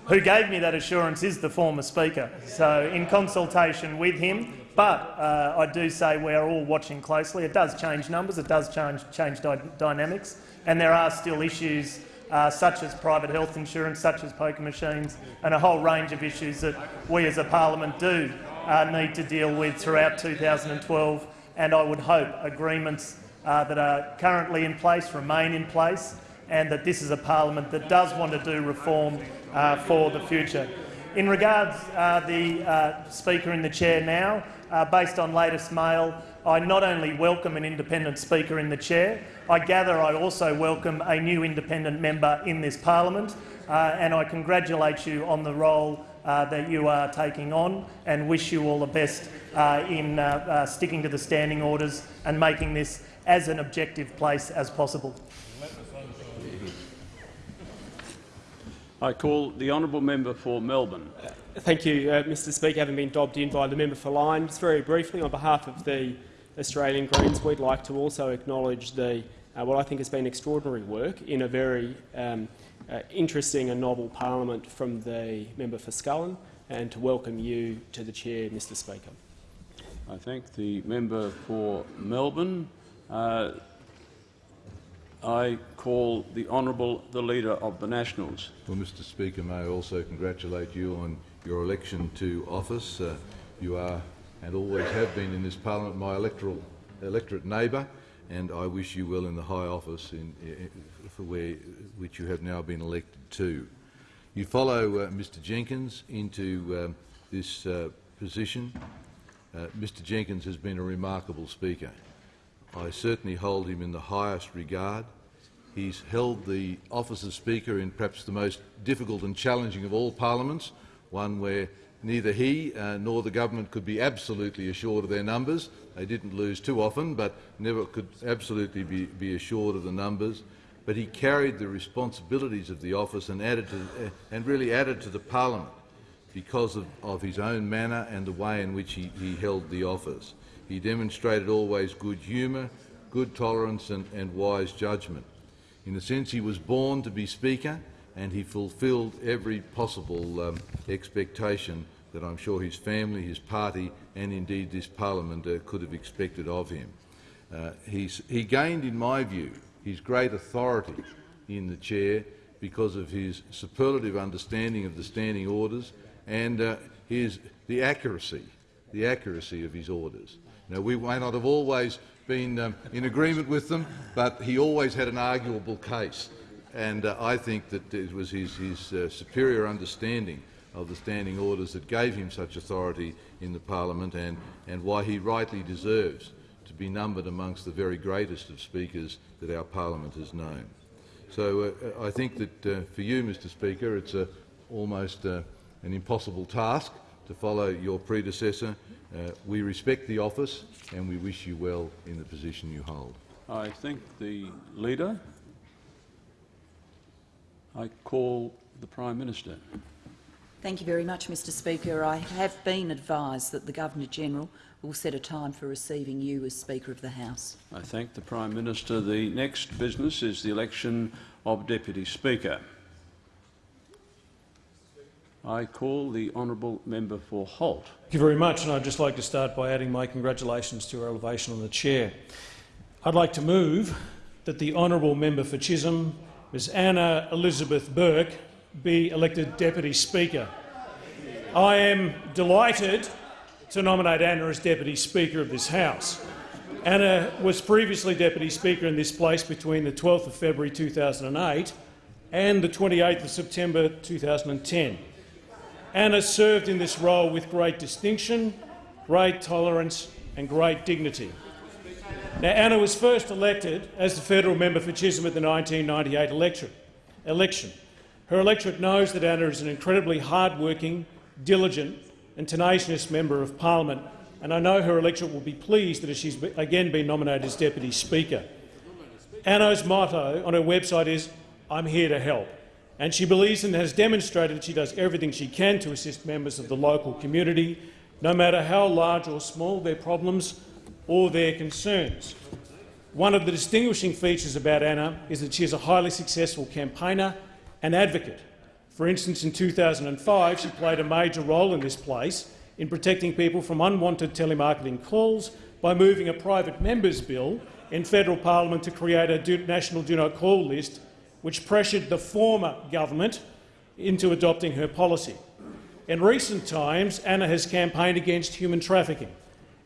Who gave me that assurance is the former Speaker, so in consultation with him. But uh, I do say we are all watching closely. It does change numbers, it does change, change dy dynamics, and there are still issues uh, such as private health insurance, such as poker machines, and a whole range of issues that we as a parliament do uh, need to deal with throughout 2012. And I would hope agreements uh, that are currently in place remain in place and that this is a parliament that does want to do reform uh, for the future. In regards uh, the uh, Speaker in the chair now, uh, based on latest mail, I not only welcome an independent Speaker in the chair, I gather I also welcome a new independent member in this parliament, uh, and I congratulate you on the role uh, that you are taking on and wish you all the best uh, in uh, uh, sticking to the standing orders and making this as an objective place as possible. I call the honourable member for Melbourne. Thank you, uh, Mr Speaker. Having been dobbed in by the member for Lyne, just very briefly, on behalf of the Australian Greens, we'd like to also acknowledge the, uh, what I think has been extraordinary work in a very um, uh, interesting and novel parliament from the member for Scullin, and to welcome you to the chair, Mr Speaker. I thank the member for Melbourne. Uh, I call the Honourable the Leader of the Nationals. Well, Mr Speaker, may I also congratulate you on your election to office. Uh, you are and always have been in this parliament my electoral electorate neighbour, and I wish you well in the high office in, in, for where, which you have now been elected to. You follow uh, Mr Jenkins into um, this uh, position. Uh, Mr Jenkins has been a remarkable speaker. I certainly hold him in the highest regard. He's held the office of Speaker in perhaps the most difficult and challenging of all parliaments, one where neither he uh, nor the government could be absolutely assured of their numbers. They didn't lose too often, but never could absolutely be, be assured of the numbers. But he carried the responsibilities of the office and, added to, uh, and really added to the parliament because of, of, his own manner and the way in which he, he held the office. He demonstrated always good humour, good tolerance and, and wise judgment. In a sense, he was born to be Speaker and he fulfilled every possible um, expectation that I'm sure his family, his party and indeed this parliament uh, could have expected of him. Uh, he gained, in my view, his great authority in the chair because of his superlative understanding of the standing orders and uh, his, the accuracy, the accuracy of his orders. Now, we may not have always been um, in agreement with them, but he always had an arguable case. And uh, I think that it was his, his uh, superior understanding of the standing orders that gave him such authority in the parliament and, and why he rightly deserves to be numbered amongst the very greatest of speakers that our parliament has known. So uh, I think that uh, for you, Mr Speaker, it's almost uh, an impossible task to follow your predecessor uh, we respect the office and we wish you well in the position you hold. I thank the leader. I call the Prime Minister. Thank you very much, Mr Speaker. I have been advised that the Governor-General will set a time for receiving you as Speaker of the House. I thank the Prime Minister. The next business is the election of Deputy Speaker. I call the honourable member for Holt. Thank you very much, and I'd just like to start by adding my congratulations to her elevation on the chair. I'd like to move that the honourable member for Chisholm, Ms Anna Elizabeth Burke, be elected Deputy Speaker. I am delighted to nominate Anna as Deputy Speaker of this House. Anna was previously Deputy Speaker in this place between the 12th of February 2008 and the 28th of September 2010. Anna served in this role with great distinction, great tolerance and great dignity. Now, Anna was first elected as the federal member for Chisholm at the 1998 election. election. Her electorate knows that Anna is an incredibly hard-working, diligent and tenacious member of parliament and I know her electorate will be pleased that she's again been nominated as Deputy Speaker. Anna's motto on her website is, I'm here to help, and she believes and has demonstrated that she does everything she can to assist members of the local community, no matter how large or small their problems or their concerns. One of the distinguishing features about Anna is that she is a highly successful campaigner and advocate. For instance, in 2005 she played a major role in this place in protecting people from unwanted telemarketing calls by moving a private members bill in federal parliament to create a national do not call list which pressured the former government into adopting her policy. In recent times, Anna has campaigned against human trafficking.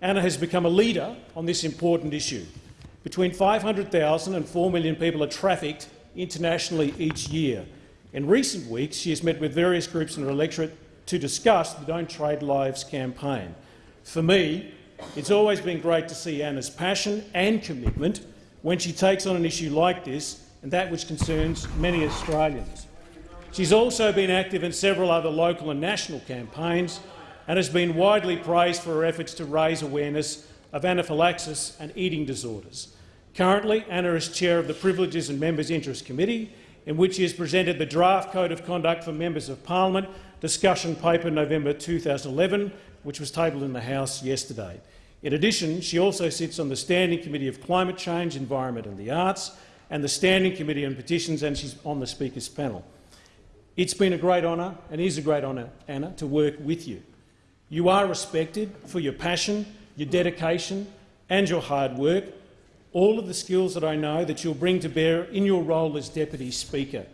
Anna has become a leader on this important issue. Between 500,000 and 4 million people are trafficked internationally each year. In recent weeks, she has met with various groups in her electorate to discuss the Don't Trade Lives campaign. For me, it's always been great to see Anna's passion and commitment when she takes on an issue like this and that which concerns many Australians. She's also been active in several other local and national campaigns and has been widely praised for her efforts to raise awareness of anaphylaxis and eating disorders. Currently, Anna is chair of the Privileges and Members' Interest Committee, in which she has presented the draft Code of Conduct for Members of Parliament discussion paper November 2011, which was tabled in the House yesterday. In addition, she also sits on the Standing Committee of Climate Change, Environment and the Arts and the Standing Committee on Petitions, and she's on the Speaker's panel. It's been a great honour, and is a great honour, Anna, to work with you. You are respected for your passion, your dedication and your hard work, all of the skills that I know that you'll bring to bear in your role as Deputy Speaker.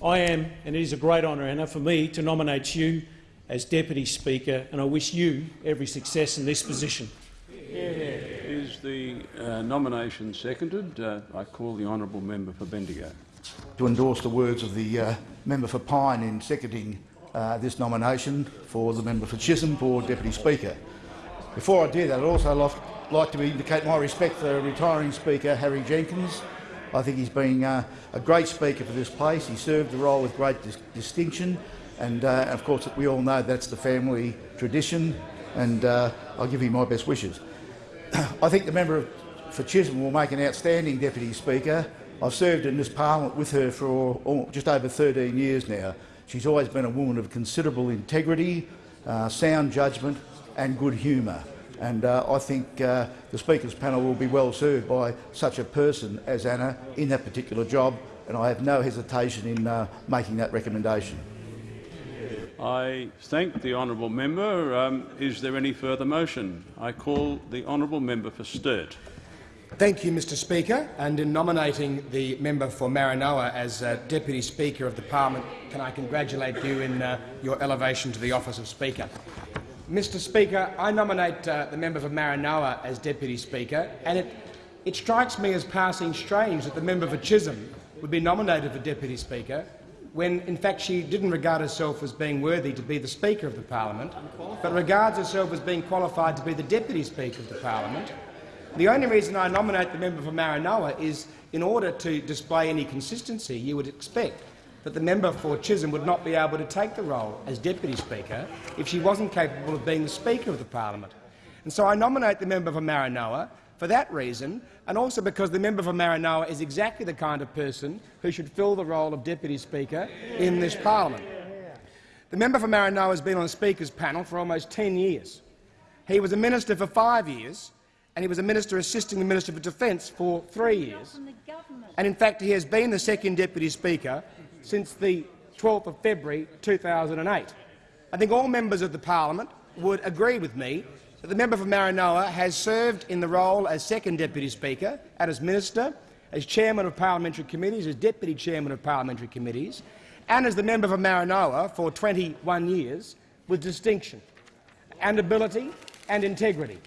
I am, and it is a great honour, Anna, for me to nominate you as Deputy Speaker, and I wish you every success in this position. Is the uh, nomination seconded? Uh, I call the honourable member for Bendigo. To endorse the words of the uh, member for Pine in seconding uh, this nomination for the member for Chisholm for Deputy Speaker. Before I do that, I'd also like like to indicate my respect for retiring Speaker Harry Jenkins. I think he's been uh, a great Speaker for this place. He served the role with great dis distinction, and uh, of course we all know that's the family tradition, and uh, I'll give him my best wishes. I think the member for Chisholm will make an outstanding Deputy Speaker. I've served in this parliament with her for just over 13 years now. She's always been a woman of considerable integrity, uh, sound judgment and good humour. And uh, I think uh, the Speaker's panel will be well served by such a person as Anna in that particular job, and I have no hesitation in uh, making that recommendation. I thank the honourable member. Um, is there any further motion? I call the honourable member for Sturt. Thank you, Mr Speaker. And in nominating the member for Maranoa as uh, Deputy Speaker of the Parliament, can I congratulate you in uh, your elevation to the office of Speaker. Mr Speaker, I nominate uh, the member for Maranoa as Deputy Speaker, and it, it strikes me as passing strange that the member for Chisholm would be nominated for Deputy Speaker when, in fact, she didn't regard herself as being worthy to be the Speaker of the Parliament, but regards herself as being qualified to be the Deputy Speaker of the Parliament. The only reason I nominate the member for Maranoa is in order to display any consistency you would expect that the member for Chisholm would not be able to take the role as Deputy Speaker if she wasn't capable of being the Speaker of the Parliament. And so I nominate the member for Maranoa for that reason, and also because the member for Maranoa is exactly the kind of person who should fill the role of Deputy Speaker in this parliament. The member for Maranoa has been on the Speaker's panel for almost 10 years. He was a minister for five years, and he was a minister assisting the Minister for Defence for three years. And in fact, he has been the second Deputy Speaker since the 12th of February 2008. I think all members of the parliament would agree with me that the member for Maranoa has served in the role as second Deputy Speaker and as Minister, as Chairman of Parliamentary Committees, as Deputy Chairman of Parliamentary Committees, and as the member for Maranoa for 21 years with distinction and ability and integrity.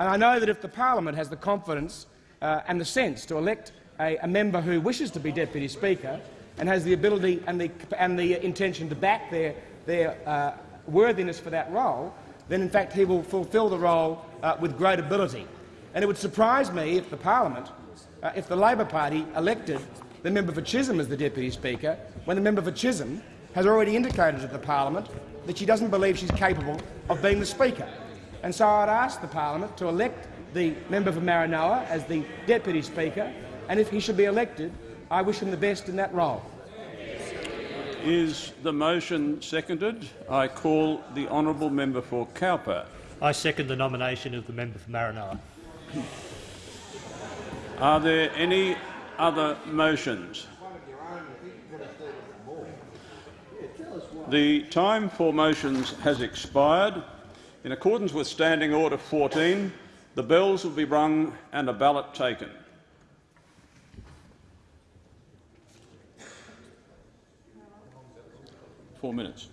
And I know that if the parliament has the confidence uh, and the sense to elect a, a member who wishes to be Deputy Speaker, and has the ability and the, and the intention to back their, their uh, worthiness for that role, then in fact he will fulfil the role uh, with great ability. And it would surprise me if the parliament, uh, if the Labor Party elected the member for Chisholm as the Deputy Speaker, when the member for Chisholm has already indicated to the parliament that she doesn't believe she's capable of being the Speaker. And so I'd ask the parliament to elect the member for Maranoa as the deputy speaker, and if he should be elected, I wish him the best in that role. Is the motion seconded? I call the honourable member for Cowper. I second the nomination of the member for Maranoa. Are there any other motions? The time for motions has expired. In accordance with Standing Order 14, the bells will be rung and a ballot taken. Four minutes.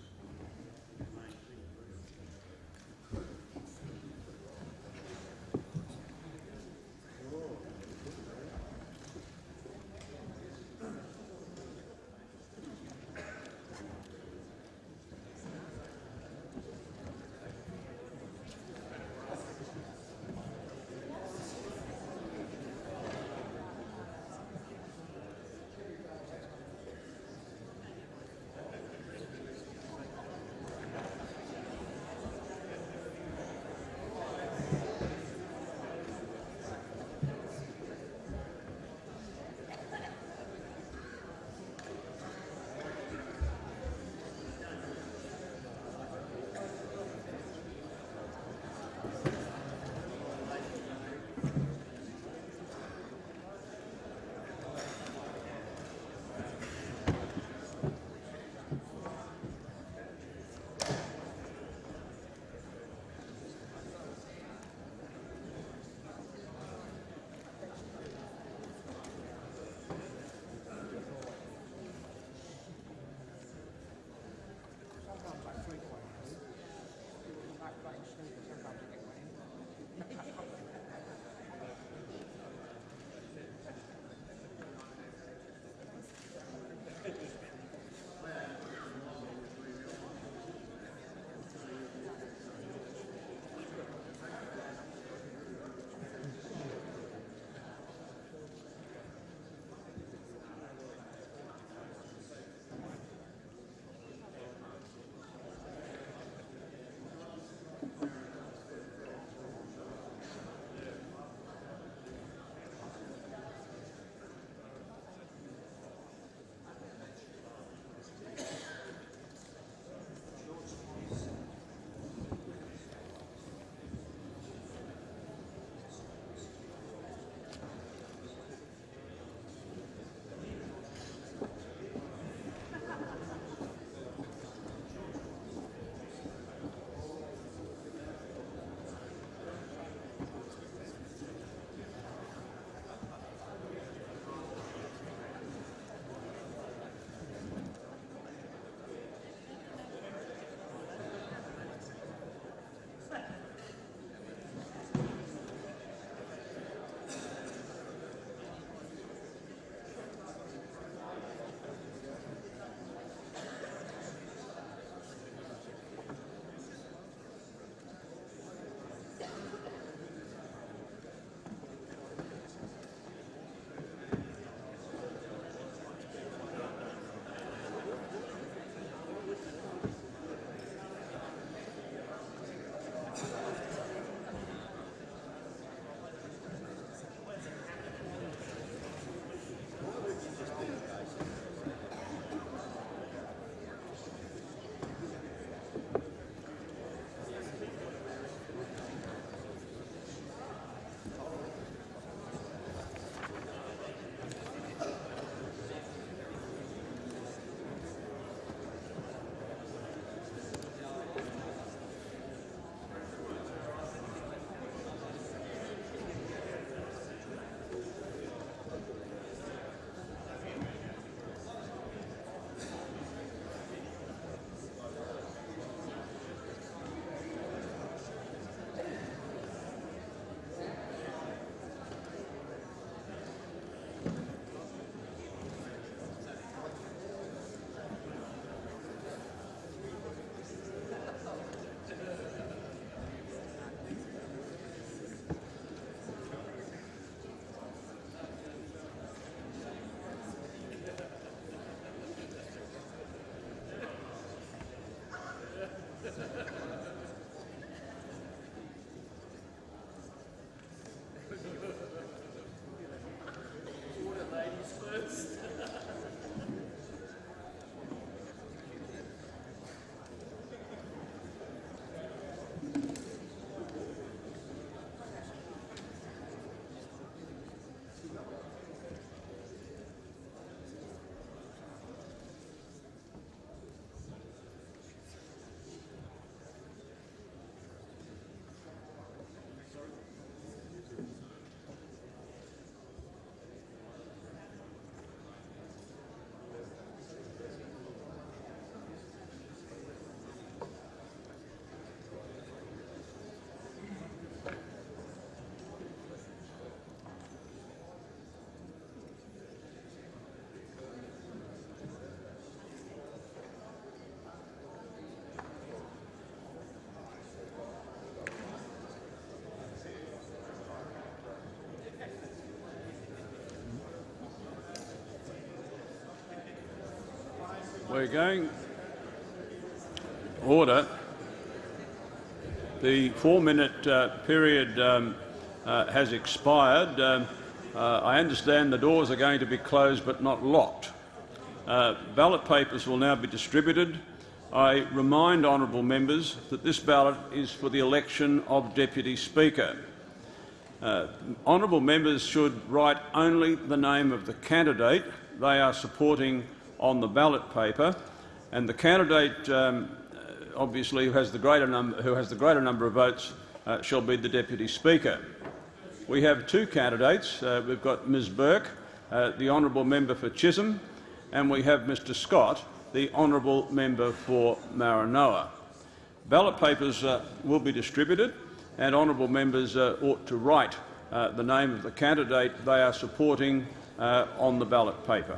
We're going. Order. The four-minute uh, period um, uh, has expired. Um, uh, I understand the doors are going to be closed but not locked. Uh, ballot papers will now be distributed. I remind honourable members that this ballot is for the election of Deputy Speaker. Uh, honourable members should write only the name of the candidate they are supporting on the ballot paper, and the candidate, um, obviously, who has the greater number, who has the greater number of votes, uh, shall be the Deputy Speaker. We have two candidates. Uh, we've got Ms Burke, uh, the honourable member for Chisholm, and we have Mr Scott, the honourable member for Maranoa. Ballot papers uh, will be distributed and honourable members uh, ought to write uh, the name of the candidate they are supporting uh, on the ballot paper.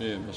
Yeah, my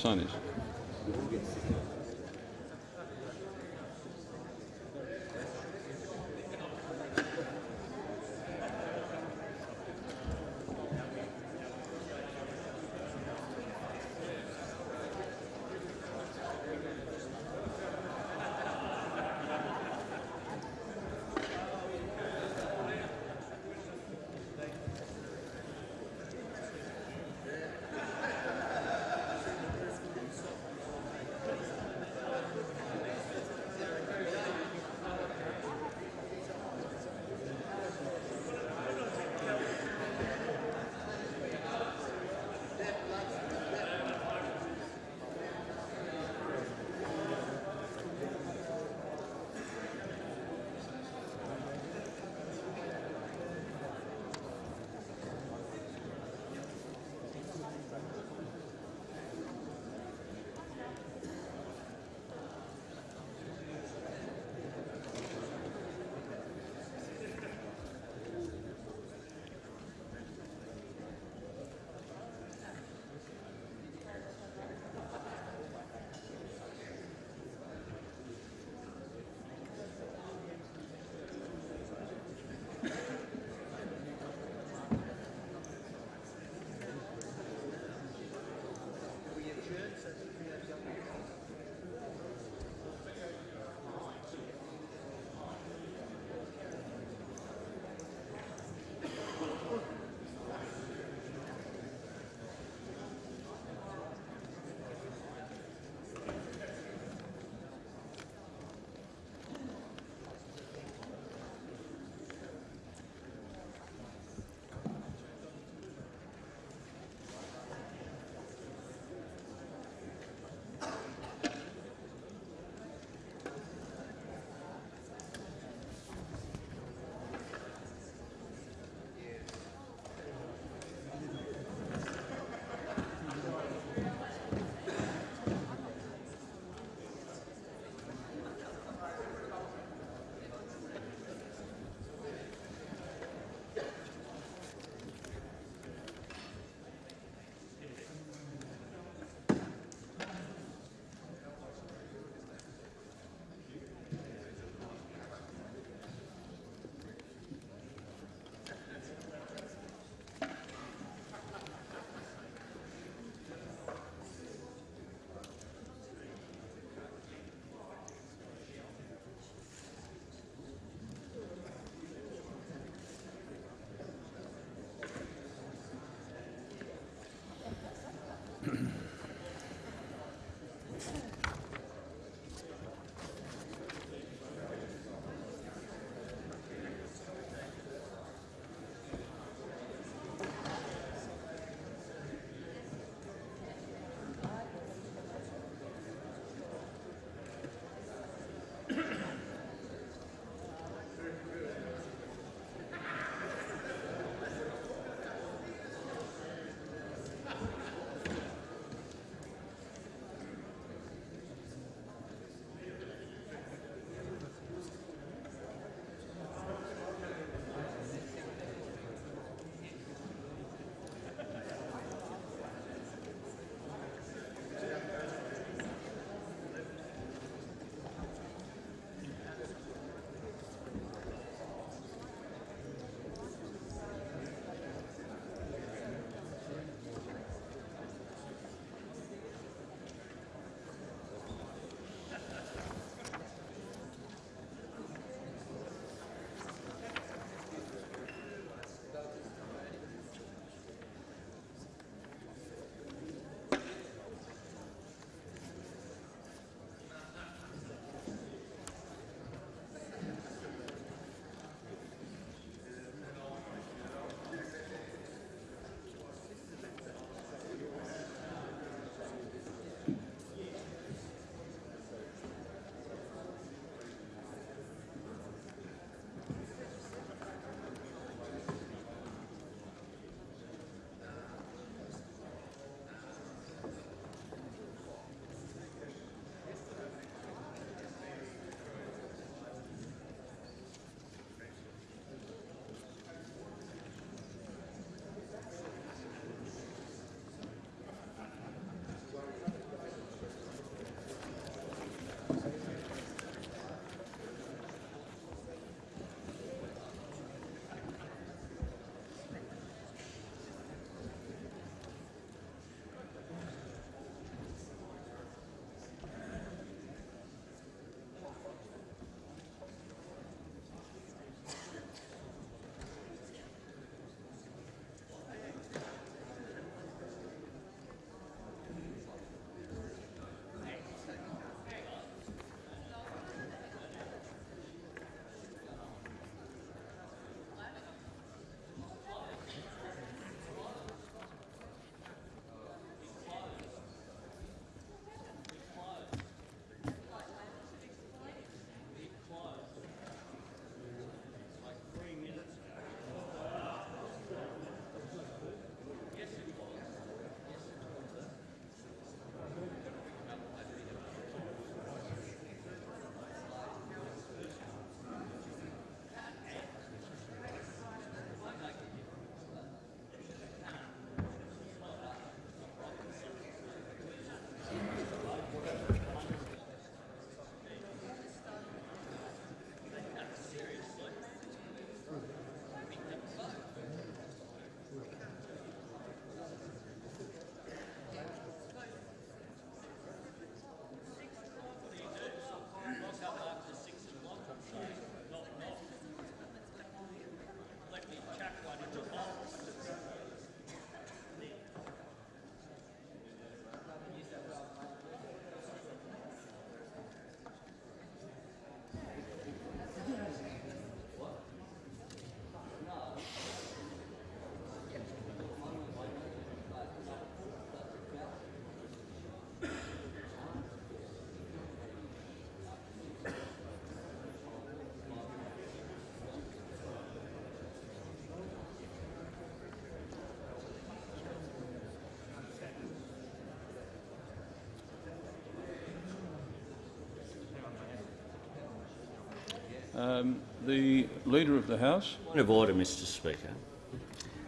Um, the Leader of the House. Point of order, Mr Speaker.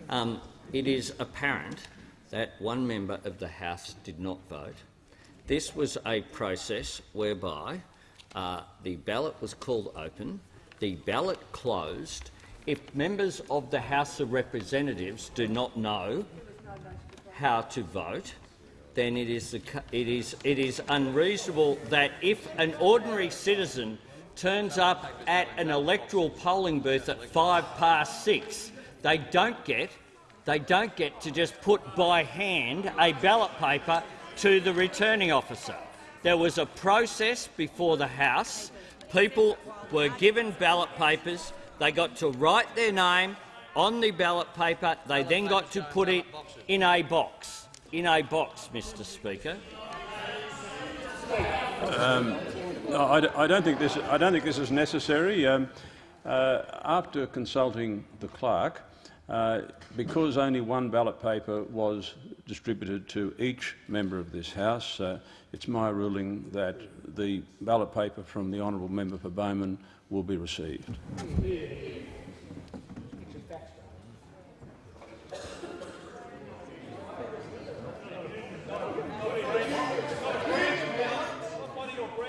Um, it is apparent that one member of the House did not vote. This was a process whereby uh, the ballot was called open, the ballot closed. If members of the House of Representatives do not know how to vote, then it is, the, it is, it is unreasonable that if an ordinary citizen turns up at an electoral polling booth at five past six, they don't get they don't get to just put by hand a ballot paper to the returning officer. There was a process before the House. People were given ballot papers. They got to write their name on the ballot paper. They then got to put it in a box. In a box, Mr Speaker. Um, no, I, I, don't think this. I don't think this is necessary. Um, uh, after consulting the clerk, uh, because only one ballot paper was distributed to each member of this House, uh, it's my ruling that the ballot paper from the honourable member for Bowman will be received.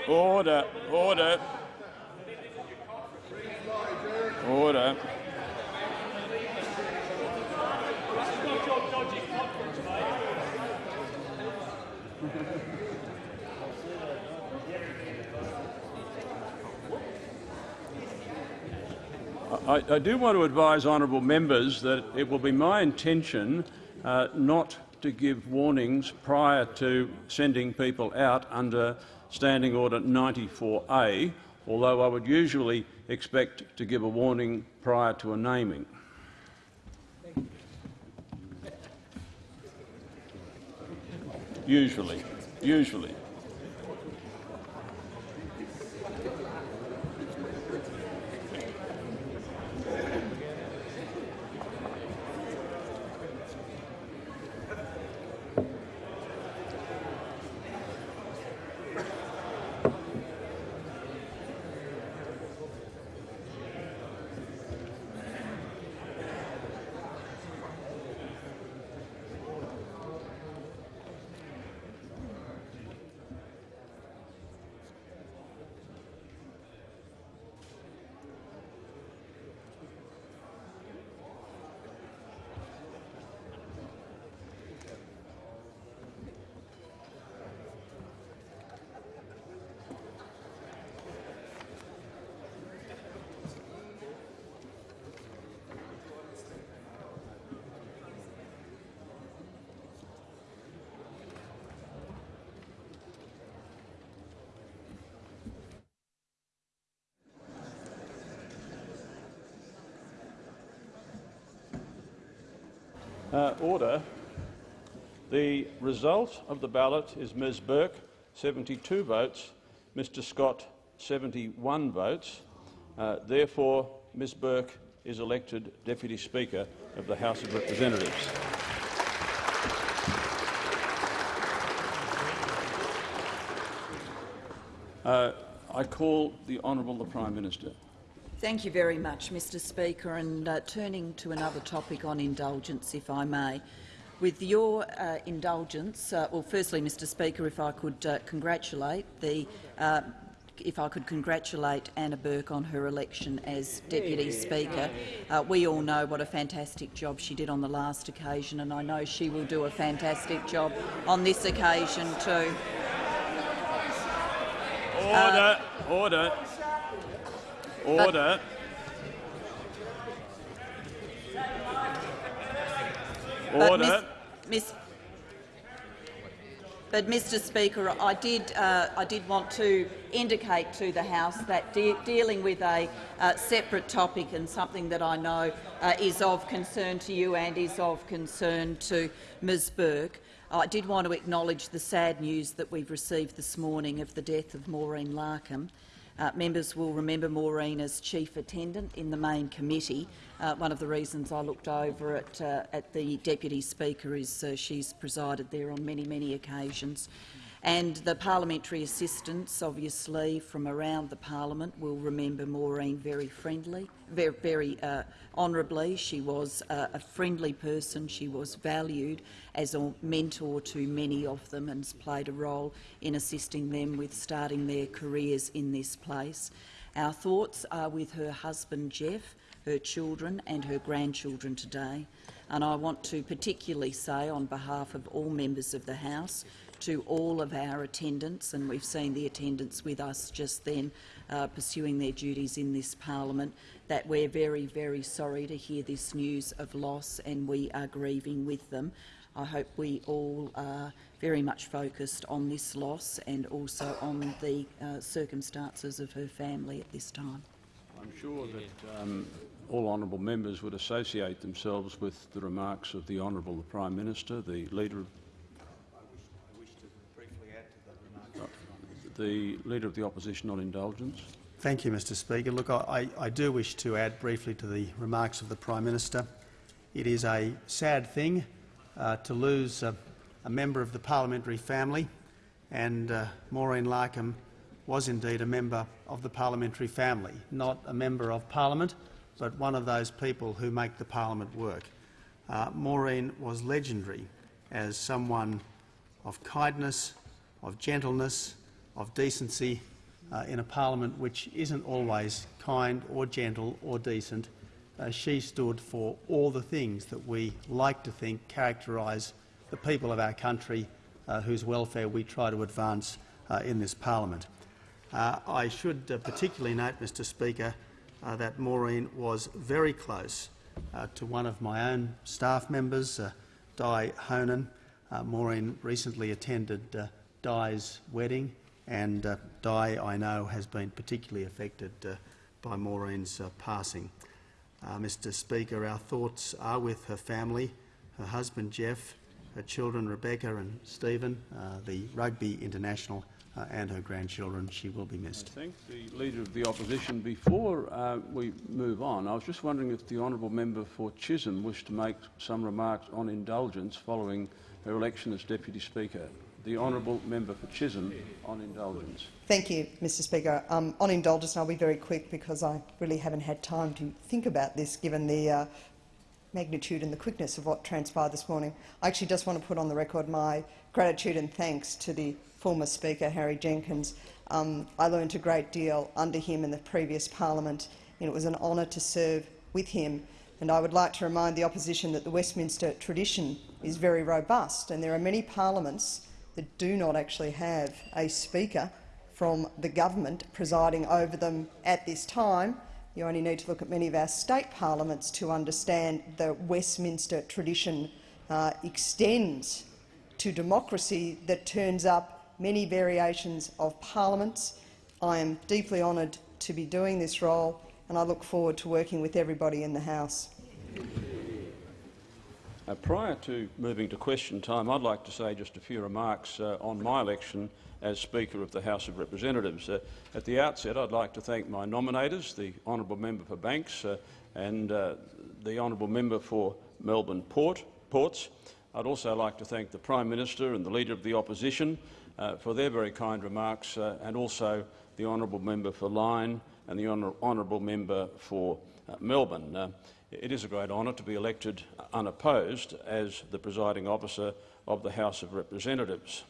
Order, order. Order. I, I, do want to advise honourable members that it will be my intention uh, not to give warnings prior to sending people out under Standing Order 94A, although I would usually expect to give a warning prior to a naming. Usually. Usually. Uh, order. The result of the ballot is Ms Burke, 72 votes, Mr Scott, 71 votes. Uh, therefore, Ms Burke is elected Deputy Speaker of the House of Representatives. Uh, I call the Honourable the Prime Minister. Thank you very much, Mr Speaker. And uh, turning to another topic on indulgence, if I may. With your uh, indulgence, uh, well, firstly, Mr Speaker, if I could uh, congratulate the uh, if I could congratulate Anna Burke on her election as Deputy Speaker. Uh, we all know what a fantastic job she did on the last occasion, and I know she will do a fantastic job on this occasion too. Order, order. Order. But Order. Miss, but, Mr. Speaker, I did, uh, I did want to indicate to the House that de dealing with a uh, separate topic and something that I know uh, is of concern to you and is of concern to Ms Burke, I did want to acknowledge the sad news that we've received this morning of the death of Maureen Larkham. Uh, members will remember Maureen as chief attendant in the main committee. Uh, one of the reasons I looked over at, uh, at the deputy speaker is uh, she's presided there on many, many occasions. And the parliamentary assistants, obviously, from around the parliament will remember Maureen very friendly, very, very uh, honourably. She was uh, a friendly person. She was valued as a mentor to many of them and has played a role in assisting them with starting their careers in this place. Our thoughts are with her husband Jeff, her children and her grandchildren today. And I want to particularly say on behalf of all members of the House to all of our attendants, and we've seen the attendants with us just then uh, pursuing their duties in this parliament, that we're very, very sorry to hear this news of loss and we are grieving with them. I hope we all are very much focused on this loss and also on the uh, circumstances of her family at this time. I'm sure that um, all honourable members would associate themselves with the remarks of the Honourable the Prime Minister, the Leader of the Leader of the Opposition on indulgence. Thank you, Mr Speaker. Look, I, I do wish to add briefly to the remarks of the Prime Minister. It is a sad thing uh, to lose a member of the parliamentary family, and uh, Maureen Larkham was indeed a member of the parliamentary family, not a member of parliament, but one of those people who make the parliament work. Uh, Maureen was legendary as someone of kindness, of gentleness, of decency uh, in a parliament which isn't always kind or gentle or decent. Uh, she stood for all the things that we like to think characterise the people of our country uh, whose welfare we try to advance uh, in this parliament. Uh, I should uh, particularly note, Mr Speaker, that Maureen was very close to one of my own staff members, Di Honan. Maureen recently attended Di's wedding and uh, Di, I know, has been particularly affected uh, by Maureen's uh, passing. Uh, Mr Speaker, our thoughts are with her family, her husband Jeff, her children Rebecca and Stephen, uh, the rugby international uh, and her grandchildren. She will be missed. Thank the Leader of the Opposition. Before we move on, I was just wondering if the honourable member for Chisholm wished to make some remarks on indulgence following her election as Deputy Speaker the honourable member for Chisholm on indulgence. Thank you, Mr Speaker. Um, on indulgence, I'll be very quick because I really haven't had time to think about this given the uh, magnitude and the quickness of what transpired this morning. I actually just want to put on the record my gratitude and thanks to the former Speaker, Harry Jenkins. Um, I learned a great deal under him in the previous parliament, and it was an honour to serve with him. And I would like to remind the opposition that the Westminster tradition is very robust, and there are many parliaments that do not actually have a speaker from the government presiding over them at this time. You only need to look at many of our state parliaments to understand the Westminster tradition uh, extends to democracy that turns up many variations of parliaments. I am deeply honoured to be doing this role and I look forward to working with everybody in the House. Uh, prior to moving to question time, I'd like to say just a few remarks uh, on my election as Speaker of the House of Representatives. Uh, at the outset, I'd like to thank my nominators, the Honourable Member for Banks uh, and uh, the Honourable Member for Melbourne Port, Ports. I'd also like to thank the Prime Minister and the Leader of the Opposition uh, for their very kind remarks and also the Honourable Member for Lyne and the Honourable Member for Melbourne. It is a great honour to be elected unopposed as the presiding officer of the House of Representatives.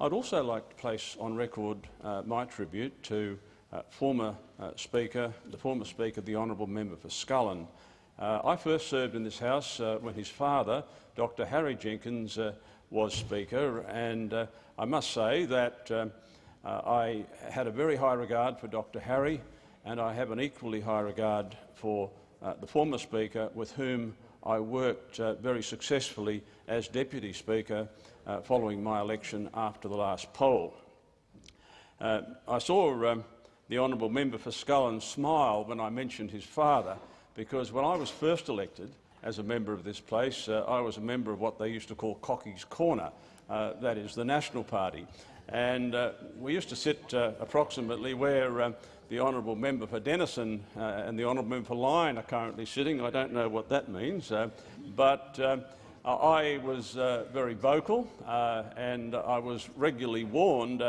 I'd also like to place on record uh, my tribute to uh, former uh, Speaker, the former Speaker, the Honourable Member for Scullin. Uh, I first served in this House uh, when his father, Dr Harry Jenkins, uh, was Speaker, and I must say that um, I had a very high regard for Dr Harry, and I have an equally high regard for uh, the former Speaker, with whom I worked uh, very successfully as Deputy Speaker uh, following my election after the last poll. Uh, I saw um, the honourable member for Scullin smile when I mentioned his father, because when I was first elected as a member of this place, uh, I was a member of what they used to call Cocky's Corner, uh, that is the National Party. And we used to sit approximately where um, the honourable member for Denison uh, and the honourable member for Lyne are currently sitting. I don't know what that means, uh, but uh, I was uh, very vocal uh, and I was regularly warned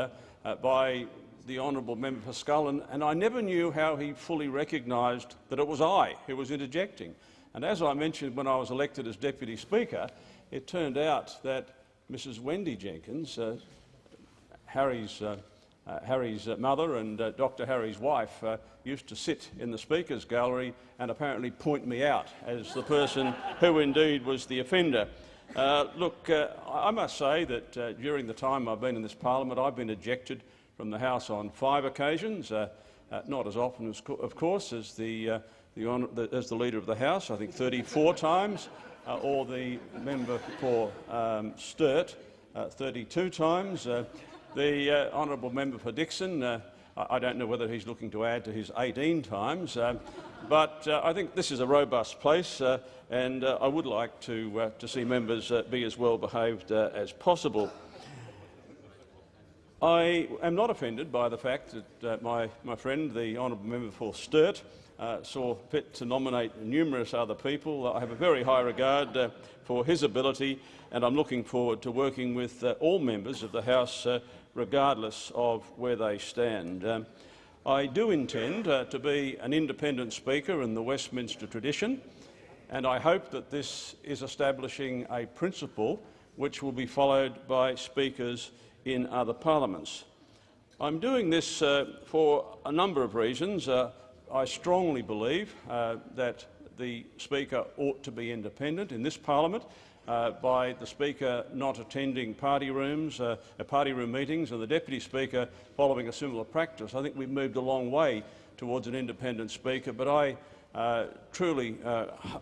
by the honourable member for Scullin, and I never knew how he fully recognised that it was I who was interjecting. And as I mentioned when I was elected as Deputy Speaker, it turned out that Mrs Wendy Jenkins, Harry's, uh, Harry's uh, mother and uh, Dr Harry's wife, uh, used to sit in the Speaker's gallery and apparently point me out as the person who indeed was the offender. Uh, look, uh, I must say that during the time I've been in this parliament, I've been ejected from the House on five occasions, not as often, as co of course, as the, the, the, as the Leader of the House, I think 34 times, or the member for um, Sturt, uh, 32 times. The uh, honourable member for Dickson, uh, I, don't know whether he's looking to add to his 18 times, uh, but uh, I think this is a robust place, uh, and uh, I would like to, to see members be as well behaved as possible. I am not offended by the fact that my, my friend, the honourable member for Sturt, uh, saw fit to nominate numerous other people. I have a very high regard uh, for his ability, and I'm looking forward to working with uh, all members of the House, uh, regardless of where they stand. Um, I do intend uh, to be an independent speaker in the Westminster tradition, and I hope that this is establishing a principle which will be followed by speakers in other parliaments. I'm doing this uh, for a number of reasons. Uh, I strongly believe uh, that the Speaker ought to be independent in this parliament uh, by the Speaker not attending party rooms, uh, party room meetings and the Deputy Speaker following a similar practice. I think we've moved a long way towards an independent Speaker, but I uh, truly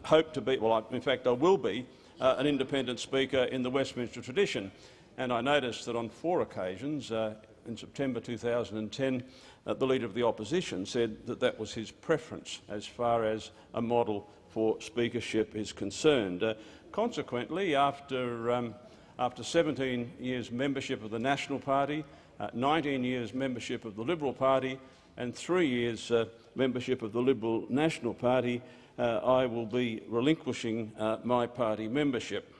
hope to be, well, in fact I will be, an independent Speaker in the Westminster tradition and I noticed that on four occasions uh, in September 2010, uh, the Leader of the Opposition said that that was his preference as far as a model for speakership is concerned. Uh, consequently, after, um, after 17 years membership of the National Party, uh, 19 years membership of the Liberal Party and three years uh, membership of the Liberal National Party, uh, I will be relinquishing my party membership.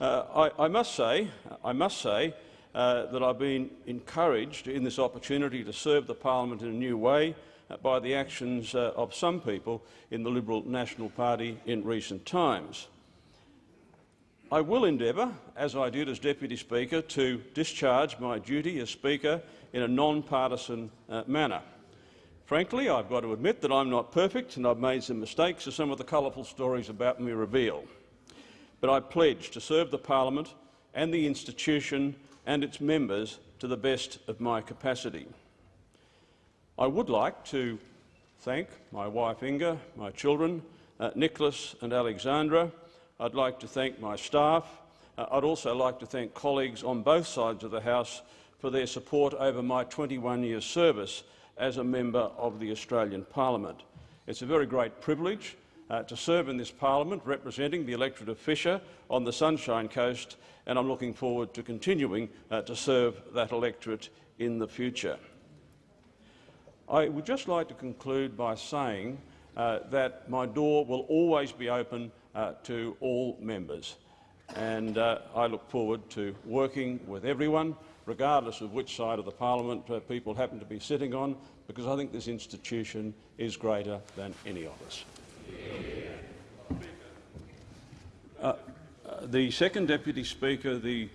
Uh, I, I, must say, I must say uh, that I've been encouraged in this opportunity to serve the parliament in a new way uh, by the actions uh, of some people in the Liberal National Party in recent times. I will endeavour, as I did as Deputy Speaker, to discharge my duty as Speaker in a non-partisan uh, manner. Frankly, I've got to admit that I'm not perfect and I've made some mistakes, as some of the colourful stories about me reveal but I pledge to serve the parliament and the institution and its members to the best of my capacity. I would like to thank my wife Inga, my children, uh, Nicholas and Alexandra. I'd like to thank my staff. Uh, I'd also like to thank colleagues on both sides of the House for their support over my 21 years service as a member of the Australian Parliament. It's a very great privilege uh, to serve in this parliament representing the electorate of Fisher on the Sunshine Coast, and I'm looking forward to continuing uh, to serve that electorate in the future. I would just like to conclude by saying uh, that my door will always be open uh, to all members, and uh, I look forward to working with everyone, regardless of which side of the parliament uh, people happen to be sitting on, because I think this institution is greater than any of us. Uh, uh, the second Deputy Speaker, the,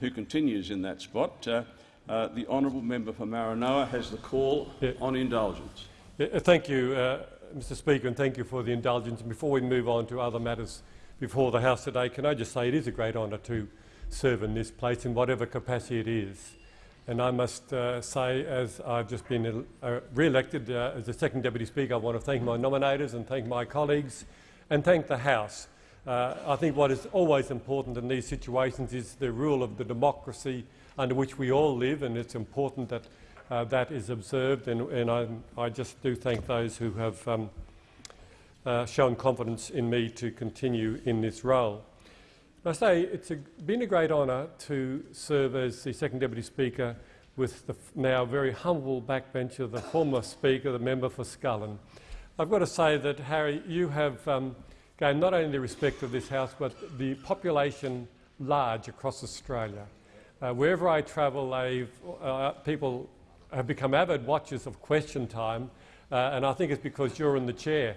who continues in that spot, uh, uh, the honourable member for Maranoa, has the call yeah. on indulgence. Yeah, uh, thank you, Mr Speaker, and thank you for the indulgence. Before we move on to other matters before the House today, can I just say it is a great honour to serve in this place in whatever capacity it is. And I must uh, say, as I've just been uh, re-elected uh, as the second Deputy Speaker, I want to thank my nominators and thank my colleagues and thank the House. Uh, I think what is always important in these situations is the rule of the democracy under which we all live, and it's important that uh, that is observed. And, and I, I, just do thank those who have um, uh, shown confidence in me to continue in this role. I say it's a, been a great honour to serve as the second Deputy Speaker with the now very humble backbencher, the former Speaker, the member for Scullin. I've got to say that, Harry, you have um, gained not only the respect of this House but the population large across Australia. Uh, wherever I travel, uh, people have become avid watchers of Question Time, uh, and I think it's because you're in the chair.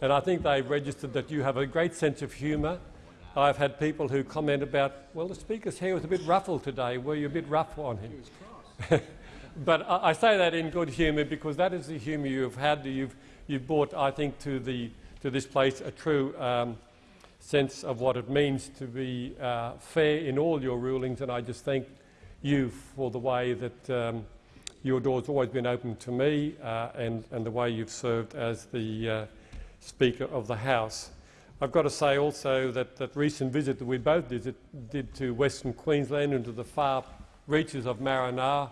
And I think they've registered that you have a great sense of humour. I've had people who comment about, well, the Speaker's hair was a bit ruffled today. Were you a bit rough on him? but I, I, say that in good humour because that is the humour you've had. You've, you've brought, I think, to, the, to this place a true um, sense of what it means to be uh, fair in all your rulings, and I just thank you for the way that um, your door's always been open to me uh, and, and the way you've served as the uh, Speaker of the House. I've got to say also that that recent visit that we both did, did to Western Queensland and to the far reaches of Maranoa,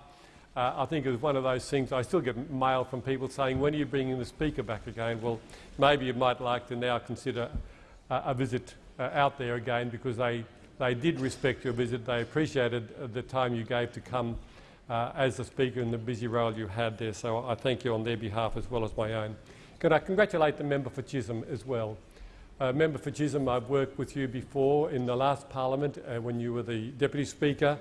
uh, I think it was one of those things. I still get mail from people saying, when are you bringing the Speaker back again? Well, maybe you might like to now consider uh, a visit uh, out there again because they, they did respect your visit. They appreciated uh, the time you gave to come uh, as the Speaker and the busy role you had there. So I thank you on their behalf as well as my own. Can I congratulate the member for Chisholm as well? Uh, member for Chisholm, I've worked with you before in the last parliament uh, when you were the Deputy Speaker.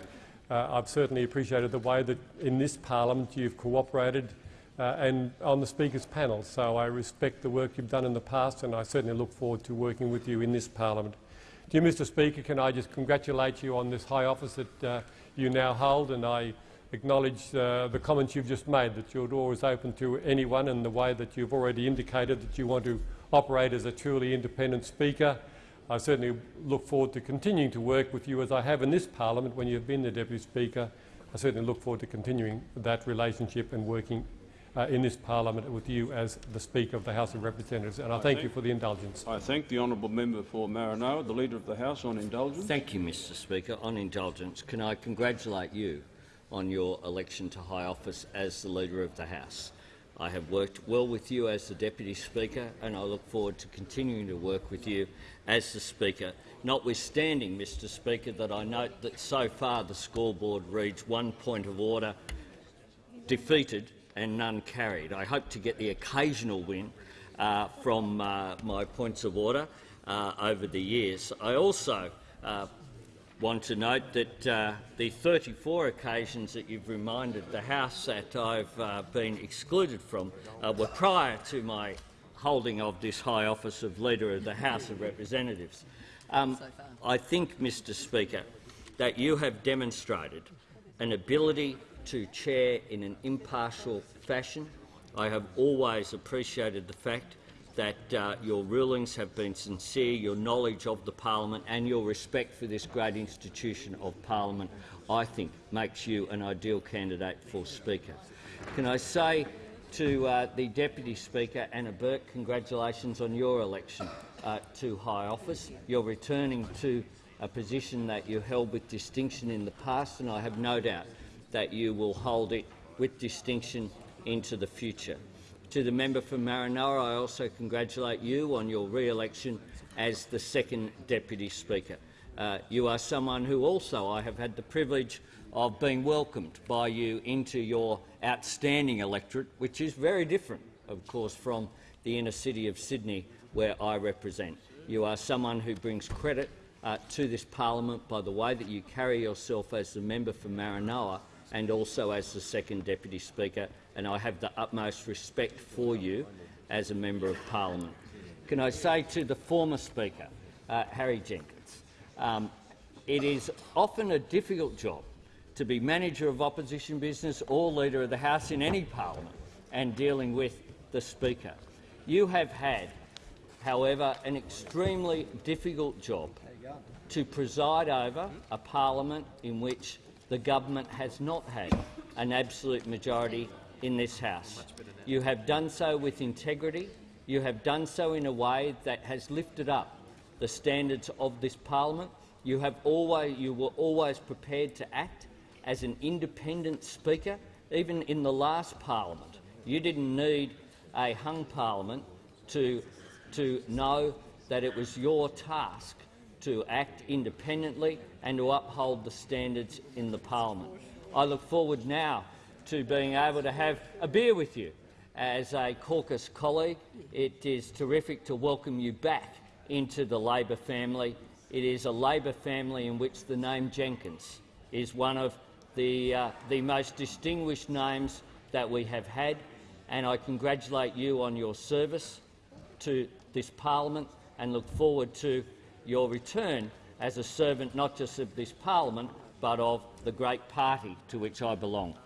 Uh, I've certainly appreciated the way that in this parliament you've cooperated uh, and on the Speaker's panel. So I respect the work you've done in the past and I certainly look forward to working with you in this parliament. Dear Mr Speaker, can I just congratulate you on this high office that uh, you now hold and I acknowledge uh, the comments you've just made, that your door is open to anyone and the way that you've already indicated that you want to operate as a truly independent speaker. I certainly look forward to continuing to work with you as I have in this parliament when you've been the Deputy Speaker. I certainly look forward to continuing that relationship and working uh, in this parliament with you as the Speaker of the House of Representatives. And I, I thank, thank you for the indulgence. I thank the honourable member for Maranoa, the Leader of the House, on indulgence. Thank you, Mr Speaker. On indulgence, can I congratulate you on your election to high office as the Leader of the House. I have worked well with you as the Deputy Speaker and I look forward to continuing to work with you as the Speaker, notwithstanding, Mr Speaker, that I note that so far the scoreboard reads one point of order defeated and none carried. I hope to get the occasional win uh, from uh, my points of order uh, over the years. I also uh, want to note that uh, the 34 occasions that you've reminded the House that I've uh, been excluded from uh, were prior to my holding of this high office of Leader of the House of Representatives. Um, I think, Mr Speaker, that you have demonstrated an ability to chair in an impartial fashion. I have always appreciated the fact that uh, your rulings have been sincere, your knowledge of the parliament and your respect for this great institution of parliament, I think, makes you an ideal candidate for Speaker. Can I say to uh, the Deputy Speaker, Anna Burke, congratulations on your election uh, to high office. You're returning to a position that you held with distinction in the past, and I have no doubt that you will hold it with distinction into the future. To the member for Maranoa, I also congratulate you on your re-election as the second Deputy Speaker. Uh, you are someone who also I have had the privilege of being welcomed by you into your outstanding electorate, which is very different, of course, from the inner city of Sydney, where I represent. You are someone who brings credit uh, to this parliament by the way that you carry yourself as the member for Maranoa and also as the second Deputy Speaker and I have the utmost respect for you as a Member of Parliament. Can I say to the former Speaker, uh, Harry Jenkins, um, it is often a difficult job to be manager of opposition business or leader of the House in any parliament and dealing with the Speaker. You have had, however, an extremely difficult job to preside over a parliament in which the government has not had an absolute majority in this House. You have done so with integrity. You have done so in a way that has lifted up the standards of this parliament. You, have always, you were always prepared to act as an independent speaker, even in the last parliament. You didn't need a hung parliament to, to know that it was your task to act independently and to uphold the standards in the parliament. I look forward now to being able to have a beer with you as a caucus colleague. It is terrific to welcome you back into the Labor family. It is a Labor family in which the name Jenkins is one of the, uh, the most distinguished names that we have had, and I congratulate you on your service to this parliament and look forward to your return as a servant not just of this parliament but of the great party to which I belong.